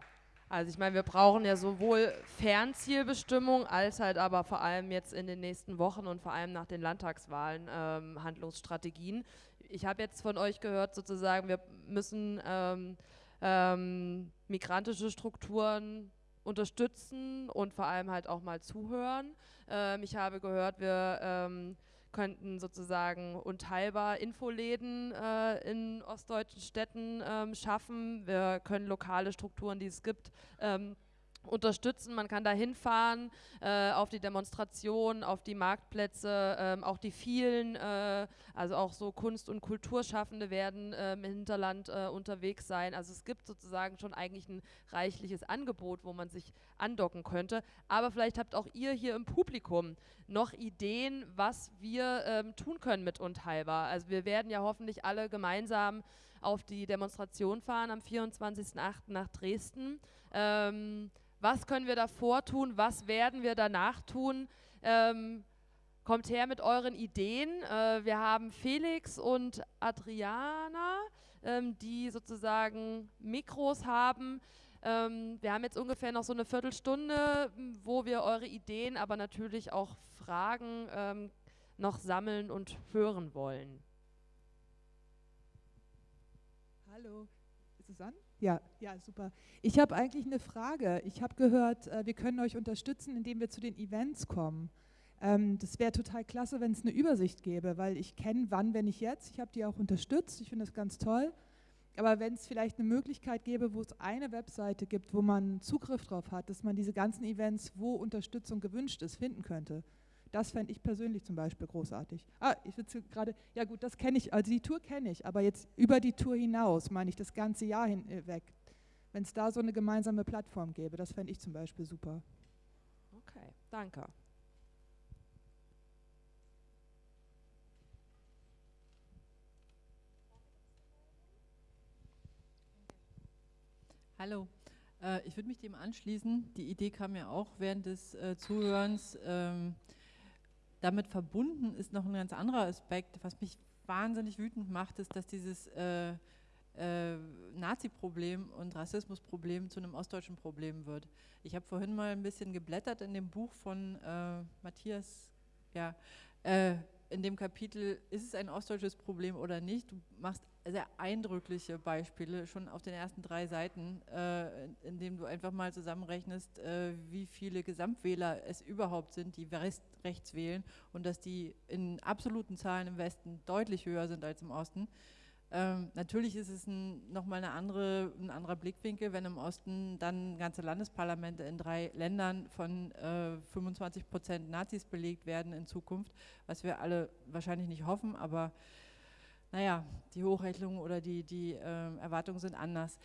also ich meine, wir brauchen ja sowohl Fernzielbestimmung als halt aber vor allem jetzt in den nächsten Wochen und vor allem nach den Landtagswahlen ähm, Handlungsstrategien. Ich habe jetzt von euch gehört, sozusagen, wir müssen ähm, ähm, migrantische Strukturen unterstützen und vor allem halt auch mal zuhören. Ähm, ich habe gehört, wir ähm, könnten sozusagen unteilbar Infoläden äh, in ostdeutschen Städten ähm, schaffen. Wir können lokale Strukturen, die es gibt, ähm, unterstützen. Man kann da hinfahren äh, auf die Demonstrationen, auf die Marktplätze, ähm, auch die vielen, äh, also auch so Kunst- und Kulturschaffende werden äh, im Hinterland äh, unterwegs sein. Also es gibt sozusagen schon eigentlich ein reichliches Angebot, wo man sich andocken könnte. Aber vielleicht habt auch ihr hier im Publikum noch Ideen, was wir ähm, tun können mit Unteilbar. Also wir werden ja hoffentlich alle gemeinsam auf die Demonstration fahren am 24.08. nach Dresden. Ähm, was können wir davor tun? Was werden wir danach tun? Ähm, kommt her mit euren Ideen. Äh, wir haben Felix und Adriana, ähm, die sozusagen Mikros haben. Ähm, wir haben jetzt ungefähr noch so eine Viertelstunde, wo wir eure Ideen, aber natürlich auch Fragen ähm, noch sammeln und hören wollen. Hallo, ist es an? Ja, ja, super. Ich habe eigentlich eine Frage. Ich habe gehört, äh, wir können euch unterstützen, indem wir zu den Events kommen. Ähm, das wäre total klasse, wenn es eine Übersicht gäbe, weil ich kenne wann, wenn ich jetzt. Ich habe die auch unterstützt. Ich finde das ganz toll. Aber wenn es vielleicht eine Möglichkeit gäbe, wo es eine Webseite gibt, wo man Zugriff drauf hat, dass man diese ganzen Events, wo Unterstützung gewünscht ist, finden könnte. Das fände ich persönlich zum Beispiel großartig. Ah, ich sitze gerade, ja gut, das kenne ich, also die Tour kenne ich, aber jetzt über die Tour hinaus, meine ich, das ganze Jahr hinweg. Äh, wenn es da so eine gemeinsame Plattform gäbe, das fände ich zum Beispiel super. Okay, danke. Hallo, äh, ich würde mich dem anschließen. Die Idee kam mir auch während des äh, Zuhörens. Damit verbunden ist noch ein ganz anderer Aspekt, was mich wahnsinnig wütend macht, ist, dass dieses äh, äh, Nazi-Problem und Rassismus-Problem zu einem ostdeutschen Problem wird. Ich habe vorhin mal ein bisschen geblättert in dem Buch von äh, Matthias, ja, äh, in dem Kapitel, ist es ein ostdeutsches Problem oder nicht? Du machst sehr eindrückliche Beispiele, schon auf den ersten drei Seiten, äh, in dem du einfach mal zusammenrechnest, äh, wie viele Gesamtwähler es überhaupt sind, die rechts wählen und dass die in absoluten Zahlen im Westen deutlich höher sind als im Osten. Ähm, natürlich ist es ein, nochmal eine andere, ein anderer Blickwinkel, wenn im Osten dann ganze Landesparlamente in drei Ländern von äh, 25 Prozent Nazis belegt werden in Zukunft, was wir alle wahrscheinlich nicht hoffen, aber naja, die Hochrechnungen oder die, die äh, Erwartungen sind anders.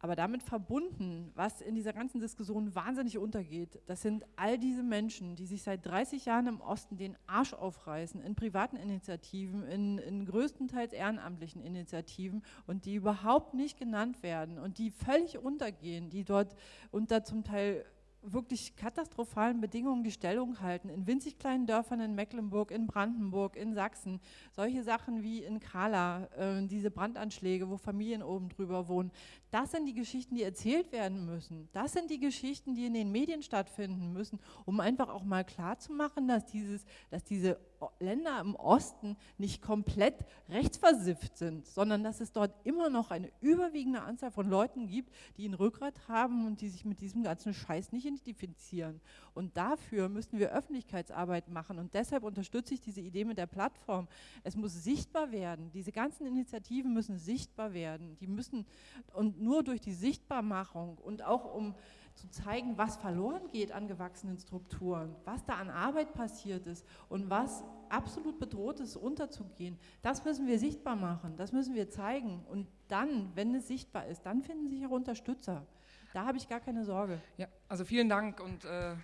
Aber damit verbunden, was in dieser ganzen Diskussion wahnsinnig untergeht, das sind all diese Menschen, die sich seit 30 Jahren im Osten den Arsch aufreißen, in privaten Initiativen, in, in größtenteils ehrenamtlichen Initiativen und die überhaupt nicht genannt werden und die völlig untergehen, die dort unter zum Teil wirklich katastrophalen Bedingungen die Stellung halten. In winzig kleinen Dörfern in Mecklenburg, in Brandenburg, in Sachsen. Solche Sachen wie in Kala, äh, diese Brandanschläge, wo Familien oben drüber wohnen. Das sind die Geschichten, die erzählt werden müssen. Das sind die Geschichten, die in den Medien stattfinden müssen, um einfach auch mal klarzumachen, dass, dieses, dass diese Länder im Osten nicht komplett rechtsversifft sind, sondern dass es dort immer noch eine überwiegende Anzahl von Leuten gibt, die ein Rückgrat haben und die sich mit diesem ganzen Scheiß nicht identifizieren. Und dafür müssen wir Öffentlichkeitsarbeit machen und deshalb unterstütze ich diese Idee mit der Plattform. Es muss sichtbar werden, diese ganzen Initiativen müssen sichtbar werden, die müssen und nur durch die Sichtbarmachung und auch um zu zeigen, was verloren geht an gewachsenen Strukturen, was da an Arbeit passiert ist und was absolut bedroht ist, unterzugehen. Das müssen wir sichtbar machen, das müssen wir zeigen. Und dann, wenn es sichtbar ist, dann finden sich auch Unterstützer. Da habe ich gar keine Sorge. Ja, also vielen Dank und äh,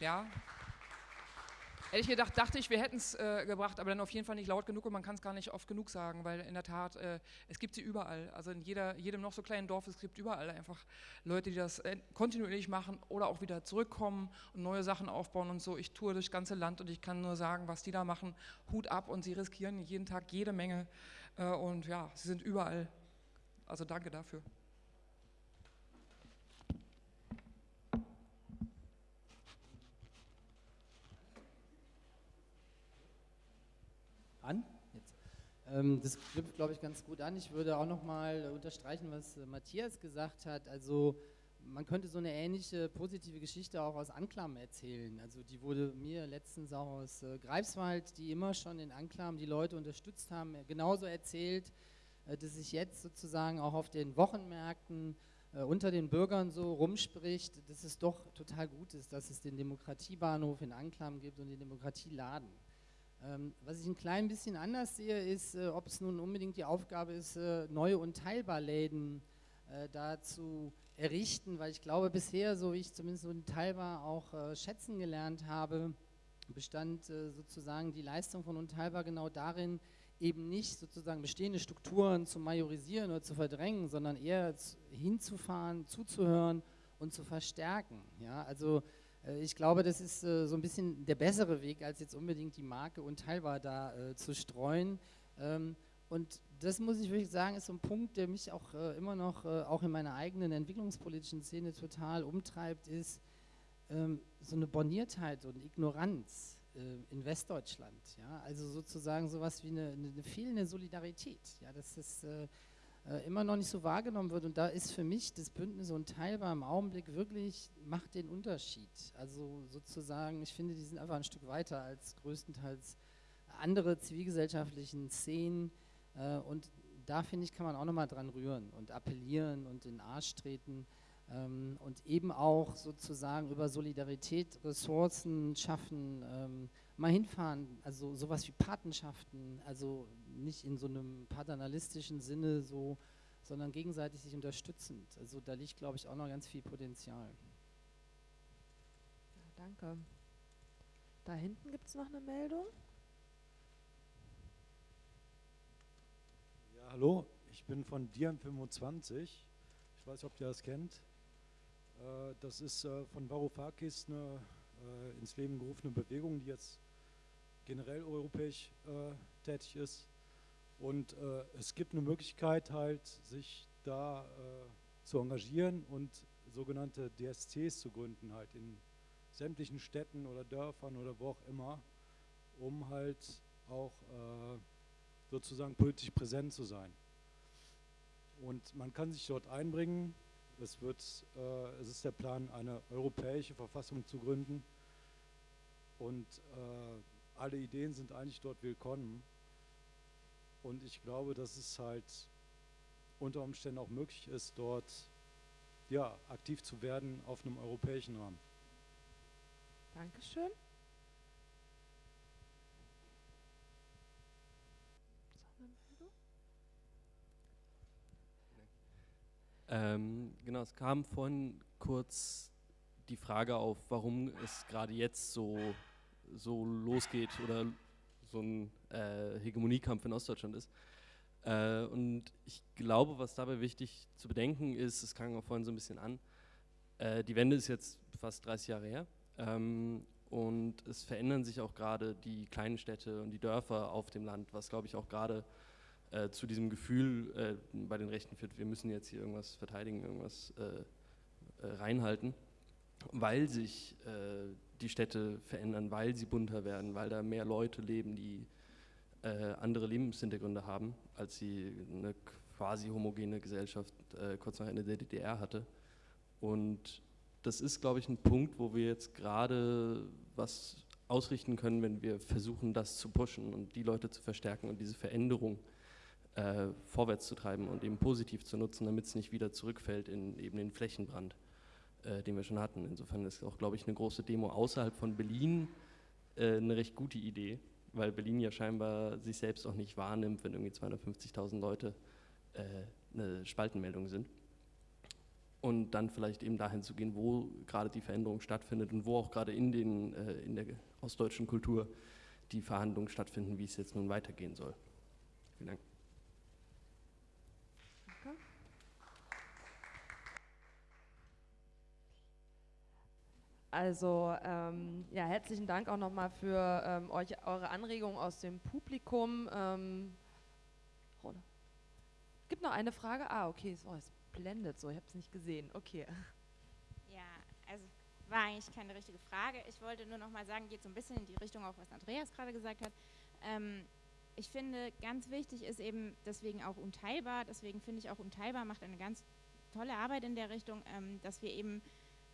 ja. Ehrlich gedacht dachte ich, wir hätten es äh, gebracht, aber dann auf jeden Fall nicht laut genug und man kann es gar nicht oft genug sagen, weil in der Tat, äh, es gibt sie überall. Also in jeder, jedem noch so kleinen Dorf, es gibt überall einfach Leute, die das äh, kontinuierlich machen oder auch wieder zurückkommen und neue Sachen aufbauen und so. Ich tue das ganze Land und ich kann nur sagen, was die da machen, Hut ab und sie riskieren jeden Tag jede Menge äh, und ja, sie sind überall. Also danke dafür. an. Jetzt. Ähm, das knüpft, glaube ich, ganz gut an. Ich würde auch noch mal unterstreichen, was äh, Matthias gesagt hat. Also man könnte so eine ähnliche positive Geschichte auch aus Anklam erzählen. Also die wurde mir letztens auch aus äh, Greifswald, die immer schon in Anklam die Leute unterstützt haben, genauso erzählt, äh, dass sich jetzt sozusagen auch auf den Wochenmärkten äh, unter den Bürgern so rumspricht, dass es doch total gut ist, dass es den Demokratiebahnhof in Anklam gibt und den Demokratieladen. Ähm, was ich ein klein bisschen anders sehe, ist, äh, ob es nun unbedingt die Aufgabe ist, äh, neue Unteilbarläden äh, da zu errichten, weil ich glaube, bisher, so wie ich zumindest Unteilbar auch äh, schätzen gelernt habe, bestand sozusagen die Leistung von Unteilbar genau darin, eben nicht sozusagen bestehende Strukturen zu majorisieren oder zu verdrängen, sondern eher hinzufahren, zuzuhören und zu verstärken. Ja, also ich glaube, das ist äh, so ein bisschen der bessere Weg, als jetzt unbedingt die Marke unteilbar da äh, zu streuen. Ähm, und das muss ich wirklich sagen, ist so ein Punkt, der mich auch äh, immer noch, äh, auch in meiner eigenen entwicklungspolitischen Szene total umtreibt, ist ähm, so eine Borniertheit und Ignoranz äh, in Westdeutschland. Also sozusagen sowas wie eine, eine fehlende Solidarität, ja? das äh, äh, immer noch nicht so wahrgenommen wird. Und da ist für mich das Bündnis unteilbar im Augenblick wirklich, macht den Unterschied. Also sozusagen, ich finde, die sind einfach ein Stück weiter als größtenteils andere zivilgesellschaftlichen Szenen. Äh, und da finde ich, kann man auch nochmal dran rühren und appellieren und in den Arsch treten ähm, und eben auch sozusagen über Solidarität Ressourcen schaffen, ähm, mal hinfahren, also sowas wie Patenschaften, also nicht in so einem paternalistischen Sinne so, sondern gegenseitig sich unterstützend. Also da liegt, glaube ich, auch noch ganz viel Potenzial. Ja, danke. Da hinten gibt es noch eine Meldung. Ja, hallo, ich bin von Diam25. Ich weiß nicht, ob ihr das kennt. Äh, das ist äh, von Varoufakis eine äh, ins Leben gerufene Bewegung, die jetzt generell europäisch tätig ist. Und es gibt eine Möglichkeit halt, sich da zu engagieren und sogenannte DSCs zu gründen, halt in sämtlichen Städten oder Dörfern oder wo auch immer, um halt auch äh, sozusagen politisch präsent zu sein. Und man kann sich dort einbringen, es, wird, äh, es ist der Plan, eine europäische Verfassung zu gründen. Und äh, alle Ideen sind eigentlich dort willkommen. Und ich glaube, dass es halt unter Umständen auch möglich ist, dort ja, aktiv zu werden auf einem europäischen Rahmen. Dankeschön. Ähm, genau, es kam vorhin kurz die Frage auf, warum es gerade jetzt so, so losgeht oder so ein äh, Hegemoniekampf in Ostdeutschland ist. Äh, und ich glaube, was dabei wichtig zu bedenken ist, es kam auch vorhin so ein bisschen an, äh, die Wende ist jetzt fast 30 Jahre her ähm, und es verändern sich auch gerade die kleinen Städte und die Dörfer auf dem Land, was glaube ich auch gerade äh, zu diesem Gefühl äh, bei den Rechten führt, wir müssen jetzt hier irgendwas verteidigen, irgendwas äh, reinhalten, weil sich die Städte verändern, weil sie bunter werden, weil da mehr Leute leben, die äh, andere Lebenshintergründe haben, als sie eine quasi homogene Gesellschaft kurz nach Ende der DDR hatte. Und das ist, glaube ich, ein Punkt, wo wir jetzt gerade was ausrichten können, wenn wir versuchen, das zu pushen und die Leute zu verstärken und diese Veränderung äh, vorwärts zu treiben und eben positiv zu nutzen, damit es nicht wieder zurückfällt in eben den Flächenbrand, äh, den wir schon hatten. Insofern ist auch, glaube ich, eine große Demo außerhalb von Berlin äh, eine recht gute Idee, weil Berlin ja scheinbar sich selbst auch nicht wahrnimmt, wenn irgendwie 250.000 Leute äh, eine Spaltenmeldung sind. Und dann vielleicht eben dahin zu gehen, wo gerade die Veränderung stattfindet und wo auch gerade in, den, äh, in der ostdeutschen Kultur die Verhandlungen stattfinden, wie es jetzt nun weitergehen soll. Vielen Dank. Also ähm, ja, herzlichen Dank auch nochmal für ähm, euch, eure Anregungen aus dem Publikum. Ähm, gibt noch eine Frage? Ah, okay, so, es blendet so, ich habe es nicht gesehen. Okay. Ja, also war eigentlich keine richtige Frage. Ich wollte nur nochmal sagen, geht so ein bisschen in die Richtung auch, was Andreas gerade gesagt hat. Ähm, ich finde, ganz wichtig ist eben deswegen auch unteilbar, deswegen finde ich auch unteilbar macht eine ganz tolle Arbeit in der Richtung, ähm, dass wir eben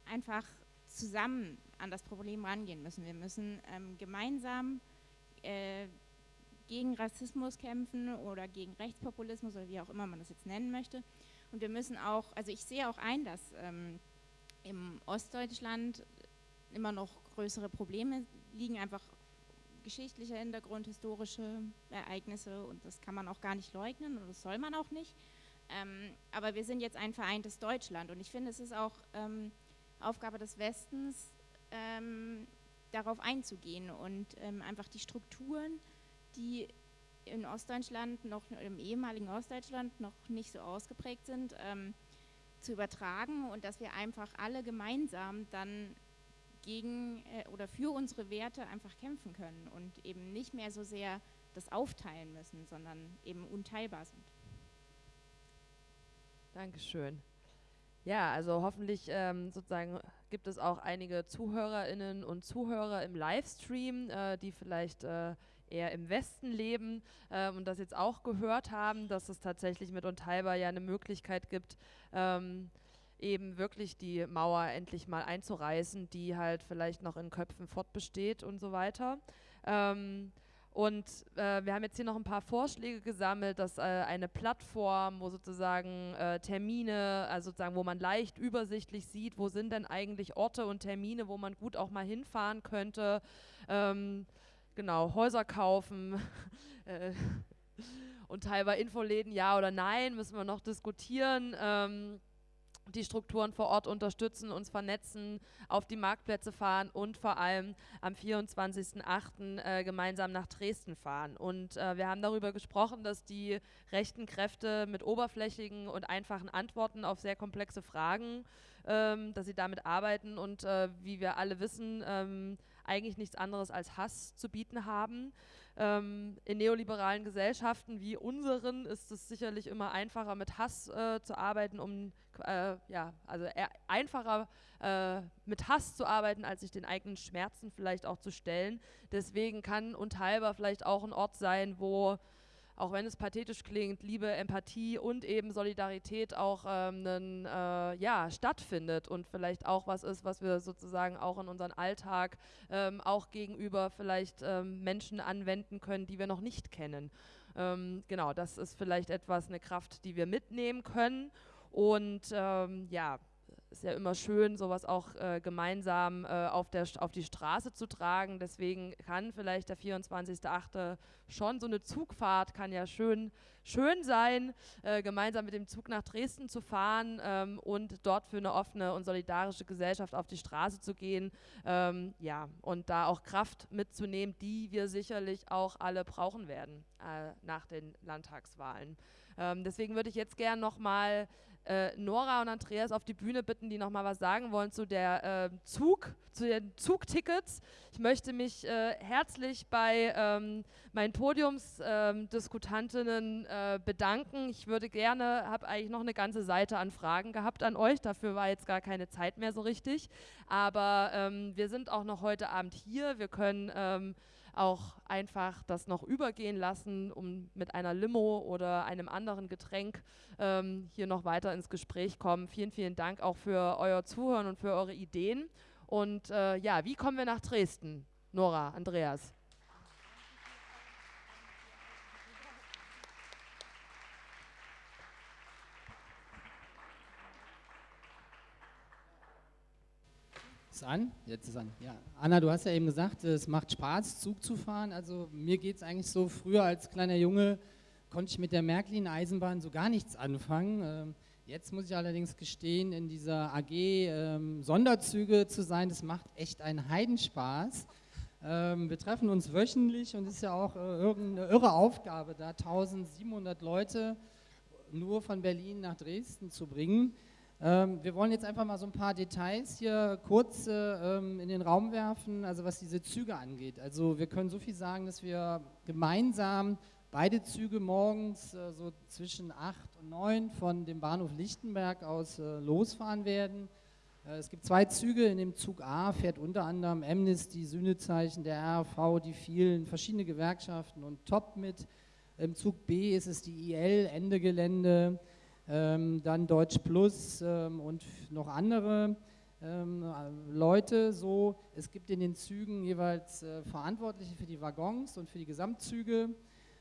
einfach zusammen an das Problem rangehen müssen. Wir müssen ähm, gemeinsam äh, gegen Rassismus kämpfen oder gegen Rechtspopulismus oder wie auch immer man das jetzt nennen möchte. Und wir müssen auch, also ich sehe auch ein, dass ähm, im Ostdeutschland immer noch größere Probleme liegen, einfach geschichtlicher Hintergrund, historische Ereignisse und das kann man auch gar nicht leugnen und das soll man auch nicht. Ähm, aber wir sind jetzt ein vereintes Deutschland und ich finde, es ist auch ähm, Aufgabe des Westens, ähm, darauf einzugehen und ähm, einfach die Strukturen, die in Ostdeutschland noch im ehemaligen Ostdeutschland noch nicht so ausgeprägt sind, ähm, zu übertragen und dass wir einfach alle gemeinsam dann gegen äh, oder für unsere Werte einfach kämpfen können und eben nicht mehr so sehr das aufteilen müssen, sondern eben unteilbar sind. Dankeschön. Ja, also hoffentlich ähm, sozusagen gibt es auch einige Zuhörerinnen und Zuhörer im Livestream, äh, die vielleicht äh, eher im Westen leben äh, und das jetzt auch gehört haben, dass es tatsächlich mit Unteilbar ja eine Möglichkeit gibt, ähm, eben wirklich die Mauer endlich mal einzureißen, die halt vielleicht noch in Köpfen fortbesteht und so weiter. Ähm, und äh, wir haben jetzt hier noch ein paar Vorschläge gesammelt, dass äh, eine Plattform, wo sozusagen äh, Termine, also sozusagen, wo man leicht übersichtlich sieht, wo sind denn eigentlich Orte und Termine, wo man gut auch mal hinfahren könnte. Ähm, genau, Häuser kaufen äh, und teilweise Infoläden, ja oder nein, müssen wir noch diskutieren. Ähm, die Strukturen vor Ort unterstützen, uns vernetzen, auf die Marktplätze fahren und vor allem am 24.08. Äh, gemeinsam nach Dresden fahren. Und äh, wir haben darüber gesprochen, dass die rechten Kräfte mit oberflächigen und einfachen Antworten auf sehr komplexe Fragen, ähm, dass sie damit arbeiten und äh, wie wir alle wissen, ähm, eigentlich nichts anderes als Hass zu bieten haben. Ähm, in neoliberalen Gesellschaften wie unseren ist es sicherlich immer einfacher, mit Hass äh, zu arbeiten, um äh, ja, also einfacher äh, mit Hass zu arbeiten, als sich den eigenen Schmerzen vielleicht auch zu stellen. Deswegen kann Unteilbar vielleicht auch ein Ort sein, wo auch wenn es pathetisch klingt, Liebe, Empathie und eben Solidarität auch ähm, einen, äh, ja, stattfindet und vielleicht auch was ist, was wir sozusagen auch in unseren Alltag ähm, auch gegenüber vielleicht ähm, Menschen anwenden können, die wir noch nicht kennen. Ähm, genau, das ist vielleicht etwas, eine Kraft, die wir mitnehmen können. Und ähm, ja, ist ja immer schön, sowas auch äh, gemeinsam äh, auf, der, auf die Straße zu tragen. Deswegen kann vielleicht der 24.8. schon so eine Zugfahrt, kann ja schön, schön sein, äh, gemeinsam mit dem Zug nach Dresden zu fahren ähm, und dort für eine offene und solidarische Gesellschaft auf die Straße zu gehen. Ähm, ja, und da auch Kraft mitzunehmen, die wir sicherlich auch alle brauchen werden äh, nach den Landtagswahlen. Ähm, deswegen würde ich jetzt gerne nochmal äh, Nora und Andreas auf die Bühne bitten, die nochmal was sagen wollen zu der äh, Zug, zu den Zugtickets. Ich möchte mich äh, herzlich bei ähm, meinen Podiumsdiskutantinnen äh, bedanken. Ich würde gerne, habe eigentlich noch eine ganze Seite an Fragen gehabt an euch, dafür war jetzt gar keine Zeit mehr so richtig. Aber ähm, wir sind auch noch heute Abend hier. Wir können ähm, auch einfach das noch übergehen lassen, um mit einer Limo oder einem anderen Getränk ähm, hier noch weiter ins Gespräch kommen. Vielen, vielen Dank auch für euer Zuhören und für eure Ideen. Und äh, ja, wie kommen wir nach Dresden? Nora, Andreas. Ist an? Jetzt ist an. Ja. Anna, du hast ja eben gesagt, es macht Spaß, Zug zu fahren. Also mir geht es eigentlich so, früher als kleiner Junge konnte ich mit der Märklin-Eisenbahn so gar nichts anfangen. Ähm, jetzt muss ich allerdings gestehen, in dieser AG ähm, Sonderzüge zu sein, das macht echt einen Heidenspaß. Ähm, wir treffen uns wöchentlich und es ist ja auch äh, irgendeine irre Aufgabe, da 1700 Leute nur von Berlin nach Dresden zu bringen. Ähm, wir wollen jetzt einfach mal so ein paar Details hier kurz äh, ähm, in den Raum werfen, also was diese Züge angeht. Also wir können so viel sagen, dass wir gemeinsam beide Züge morgens äh, so zwischen 8 und 9 von dem Bahnhof Lichtenberg aus äh, losfahren werden. Äh, es gibt zwei Züge, in dem Zug A fährt unter anderem Amnesty, Sühnezeichen, der RV, die vielen, verschiedene Gewerkschaften und Top mit. Im Zug B ist es die IL, Ende Gelände, ähm, dann Deutsch Plus ähm, und noch andere ähm, Leute so. Es gibt in den Zügen jeweils äh, Verantwortliche für die Waggons und für die Gesamtzüge.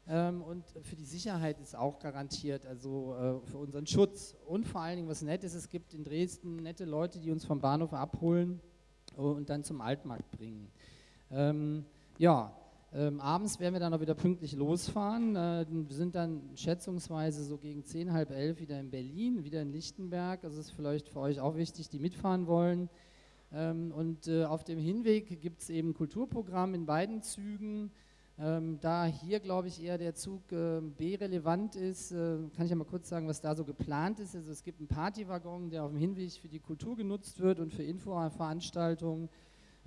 Ähm, und für die Sicherheit ist auch garantiert, also äh, für unseren Schutz. Und vor allen Dingen, was nett ist, es gibt in Dresden nette Leute, die uns vom Bahnhof abholen und dann zum Altmarkt bringen. Ähm, ja, ähm, abends werden wir dann auch wieder pünktlich losfahren. Äh, wir sind dann schätzungsweise so gegen 10, halb elf wieder in Berlin, wieder in Lichtenberg. Das ist vielleicht für euch auch wichtig, die mitfahren wollen. Ähm, und äh, auf dem Hinweg gibt es eben Kulturprogramm in beiden Zügen. Ähm, da hier, glaube ich, eher der Zug äh, B relevant ist, äh, kann ich ja mal kurz sagen, was da so geplant ist. Also es gibt einen Partywaggon, der auf dem Hinweg für die Kultur genutzt wird und für Infoveranstaltungen.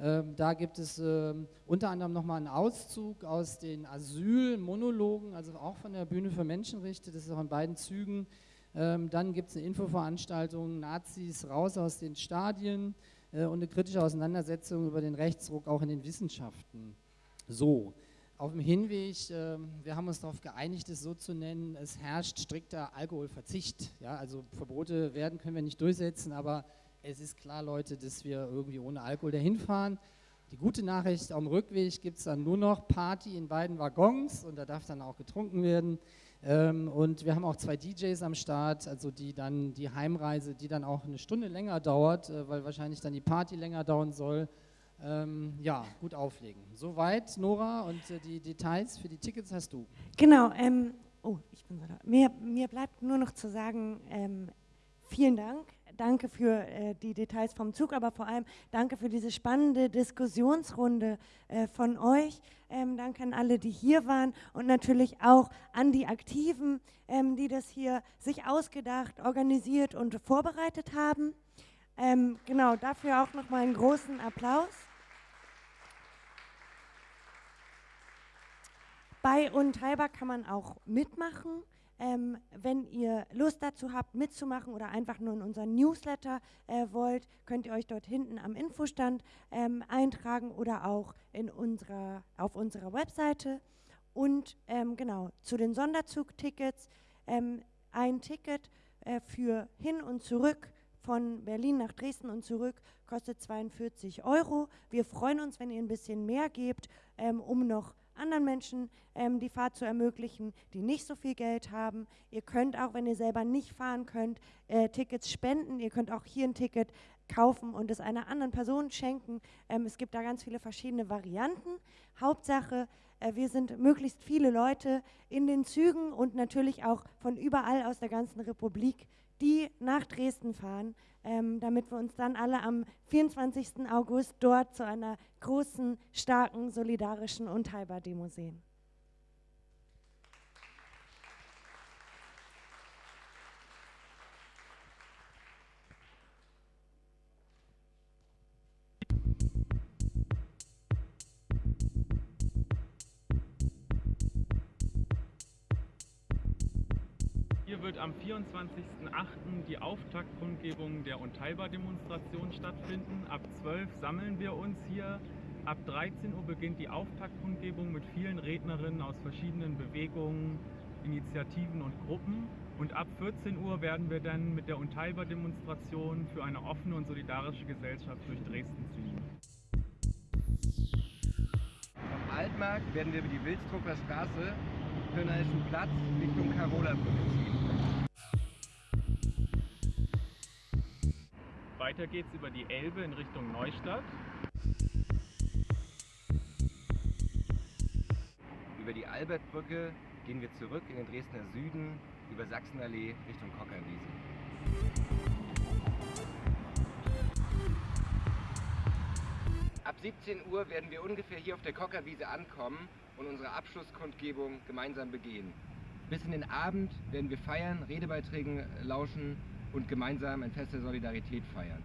Ähm, da gibt es ähm, unter anderem nochmal einen Auszug aus den Asylmonologen, also auch von der Bühne für Menschenrechte, das ist auch in beiden Zügen. Ähm, dann gibt es eine Infoveranstaltung, Nazis raus aus den Stadien äh, und eine kritische Auseinandersetzung über den Rechtsruck auch in den Wissenschaften. So, auf dem Hinweg, äh, wir haben uns darauf geeinigt, es so zu nennen, es herrscht strikter Alkoholverzicht. Ja, also Verbote werden können wir nicht durchsetzen, aber es ist klar, Leute, dass wir irgendwie ohne Alkohol dahin fahren. Die gute Nachricht, am Rückweg gibt es dann nur noch Party in beiden Waggons und da darf dann auch getrunken werden. Ähm, und wir haben auch zwei DJs am Start, also die dann die Heimreise, die dann auch eine Stunde länger dauert, äh, weil wahrscheinlich dann die Party länger dauern soll. Ähm, ja, gut auflegen. Soweit, Nora, und äh, die Details für die Tickets hast du. Genau, ähm, oh, ich bin so da. Mir, mir bleibt nur noch zu sagen, ähm, vielen Dank danke für äh, die Details vom Zug, aber vor allem danke für diese spannende Diskussionsrunde äh, von euch. Ähm, danke an alle, die hier waren und natürlich auch an die Aktiven, ähm, die das hier sich ausgedacht, organisiert und vorbereitet haben. Ähm, genau, dafür auch nochmal einen großen Applaus. Bei Unteilbar kann man auch mitmachen. Ähm, wenn ihr Lust dazu habt, mitzumachen oder einfach nur in unseren Newsletter äh, wollt, könnt ihr euch dort hinten am Infostand ähm, eintragen oder auch in unserer, auf unserer Webseite. Und ähm, genau, zu den Sonderzugtickets, ähm, ein Ticket äh, für hin und zurück von Berlin nach Dresden und zurück kostet 42 Euro. Wir freuen uns, wenn ihr ein bisschen mehr gebt, ähm, um noch anderen Menschen ähm, die Fahrt zu ermöglichen, die nicht so viel Geld haben. Ihr könnt auch, wenn ihr selber nicht fahren könnt, äh, Tickets spenden. Ihr könnt auch hier ein Ticket kaufen und es einer anderen Person schenken. Ähm, es gibt da ganz viele verschiedene Varianten. Hauptsache, äh, wir sind möglichst viele Leute in den Zügen und natürlich auch von überall aus der ganzen Republik, die nach Dresden fahren, ähm, damit wir uns dann alle am 24. August dort zu einer großen, starken, solidarischen Unteilbar-Demo sehen. Wird am 24.08. die Auftaktkundgebung der Unteilbar-Demonstration stattfinden. Ab 12 sammeln wir uns hier. Ab 13 Uhr beginnt die Auftaktkundgebung mit vielen Rednerinnen aus verschiedenen Bewegungen, Initiativen und Gruppen. Und ab 14 Uhr werden wir dann mit der Unteilbar-Demonstration für eine offene und solidarische Gesellschaft durch Dresden ziehen. Vom Altmarkt werden wir über die Wilsdrucker Straße, Kölnerischen Platz Richtung Karola Brücke ziehen. Weiter geht's über die Elbe in Richtung Neustadt. Über die Albertbrücke gehen wir zurück in den Dresdner Süden über Sachsenallee Richtung Kockerwiese. Ab 17 Uhr werden wir ungefähr hier auf der Kockerwiese ankommen und unsere Abschlusskundgebung gemeinsam begehen. Bis in den Abend werden wir feiern, Redebeiträgen lauschen und gemeinsam ein Fest der Solidarität feiern.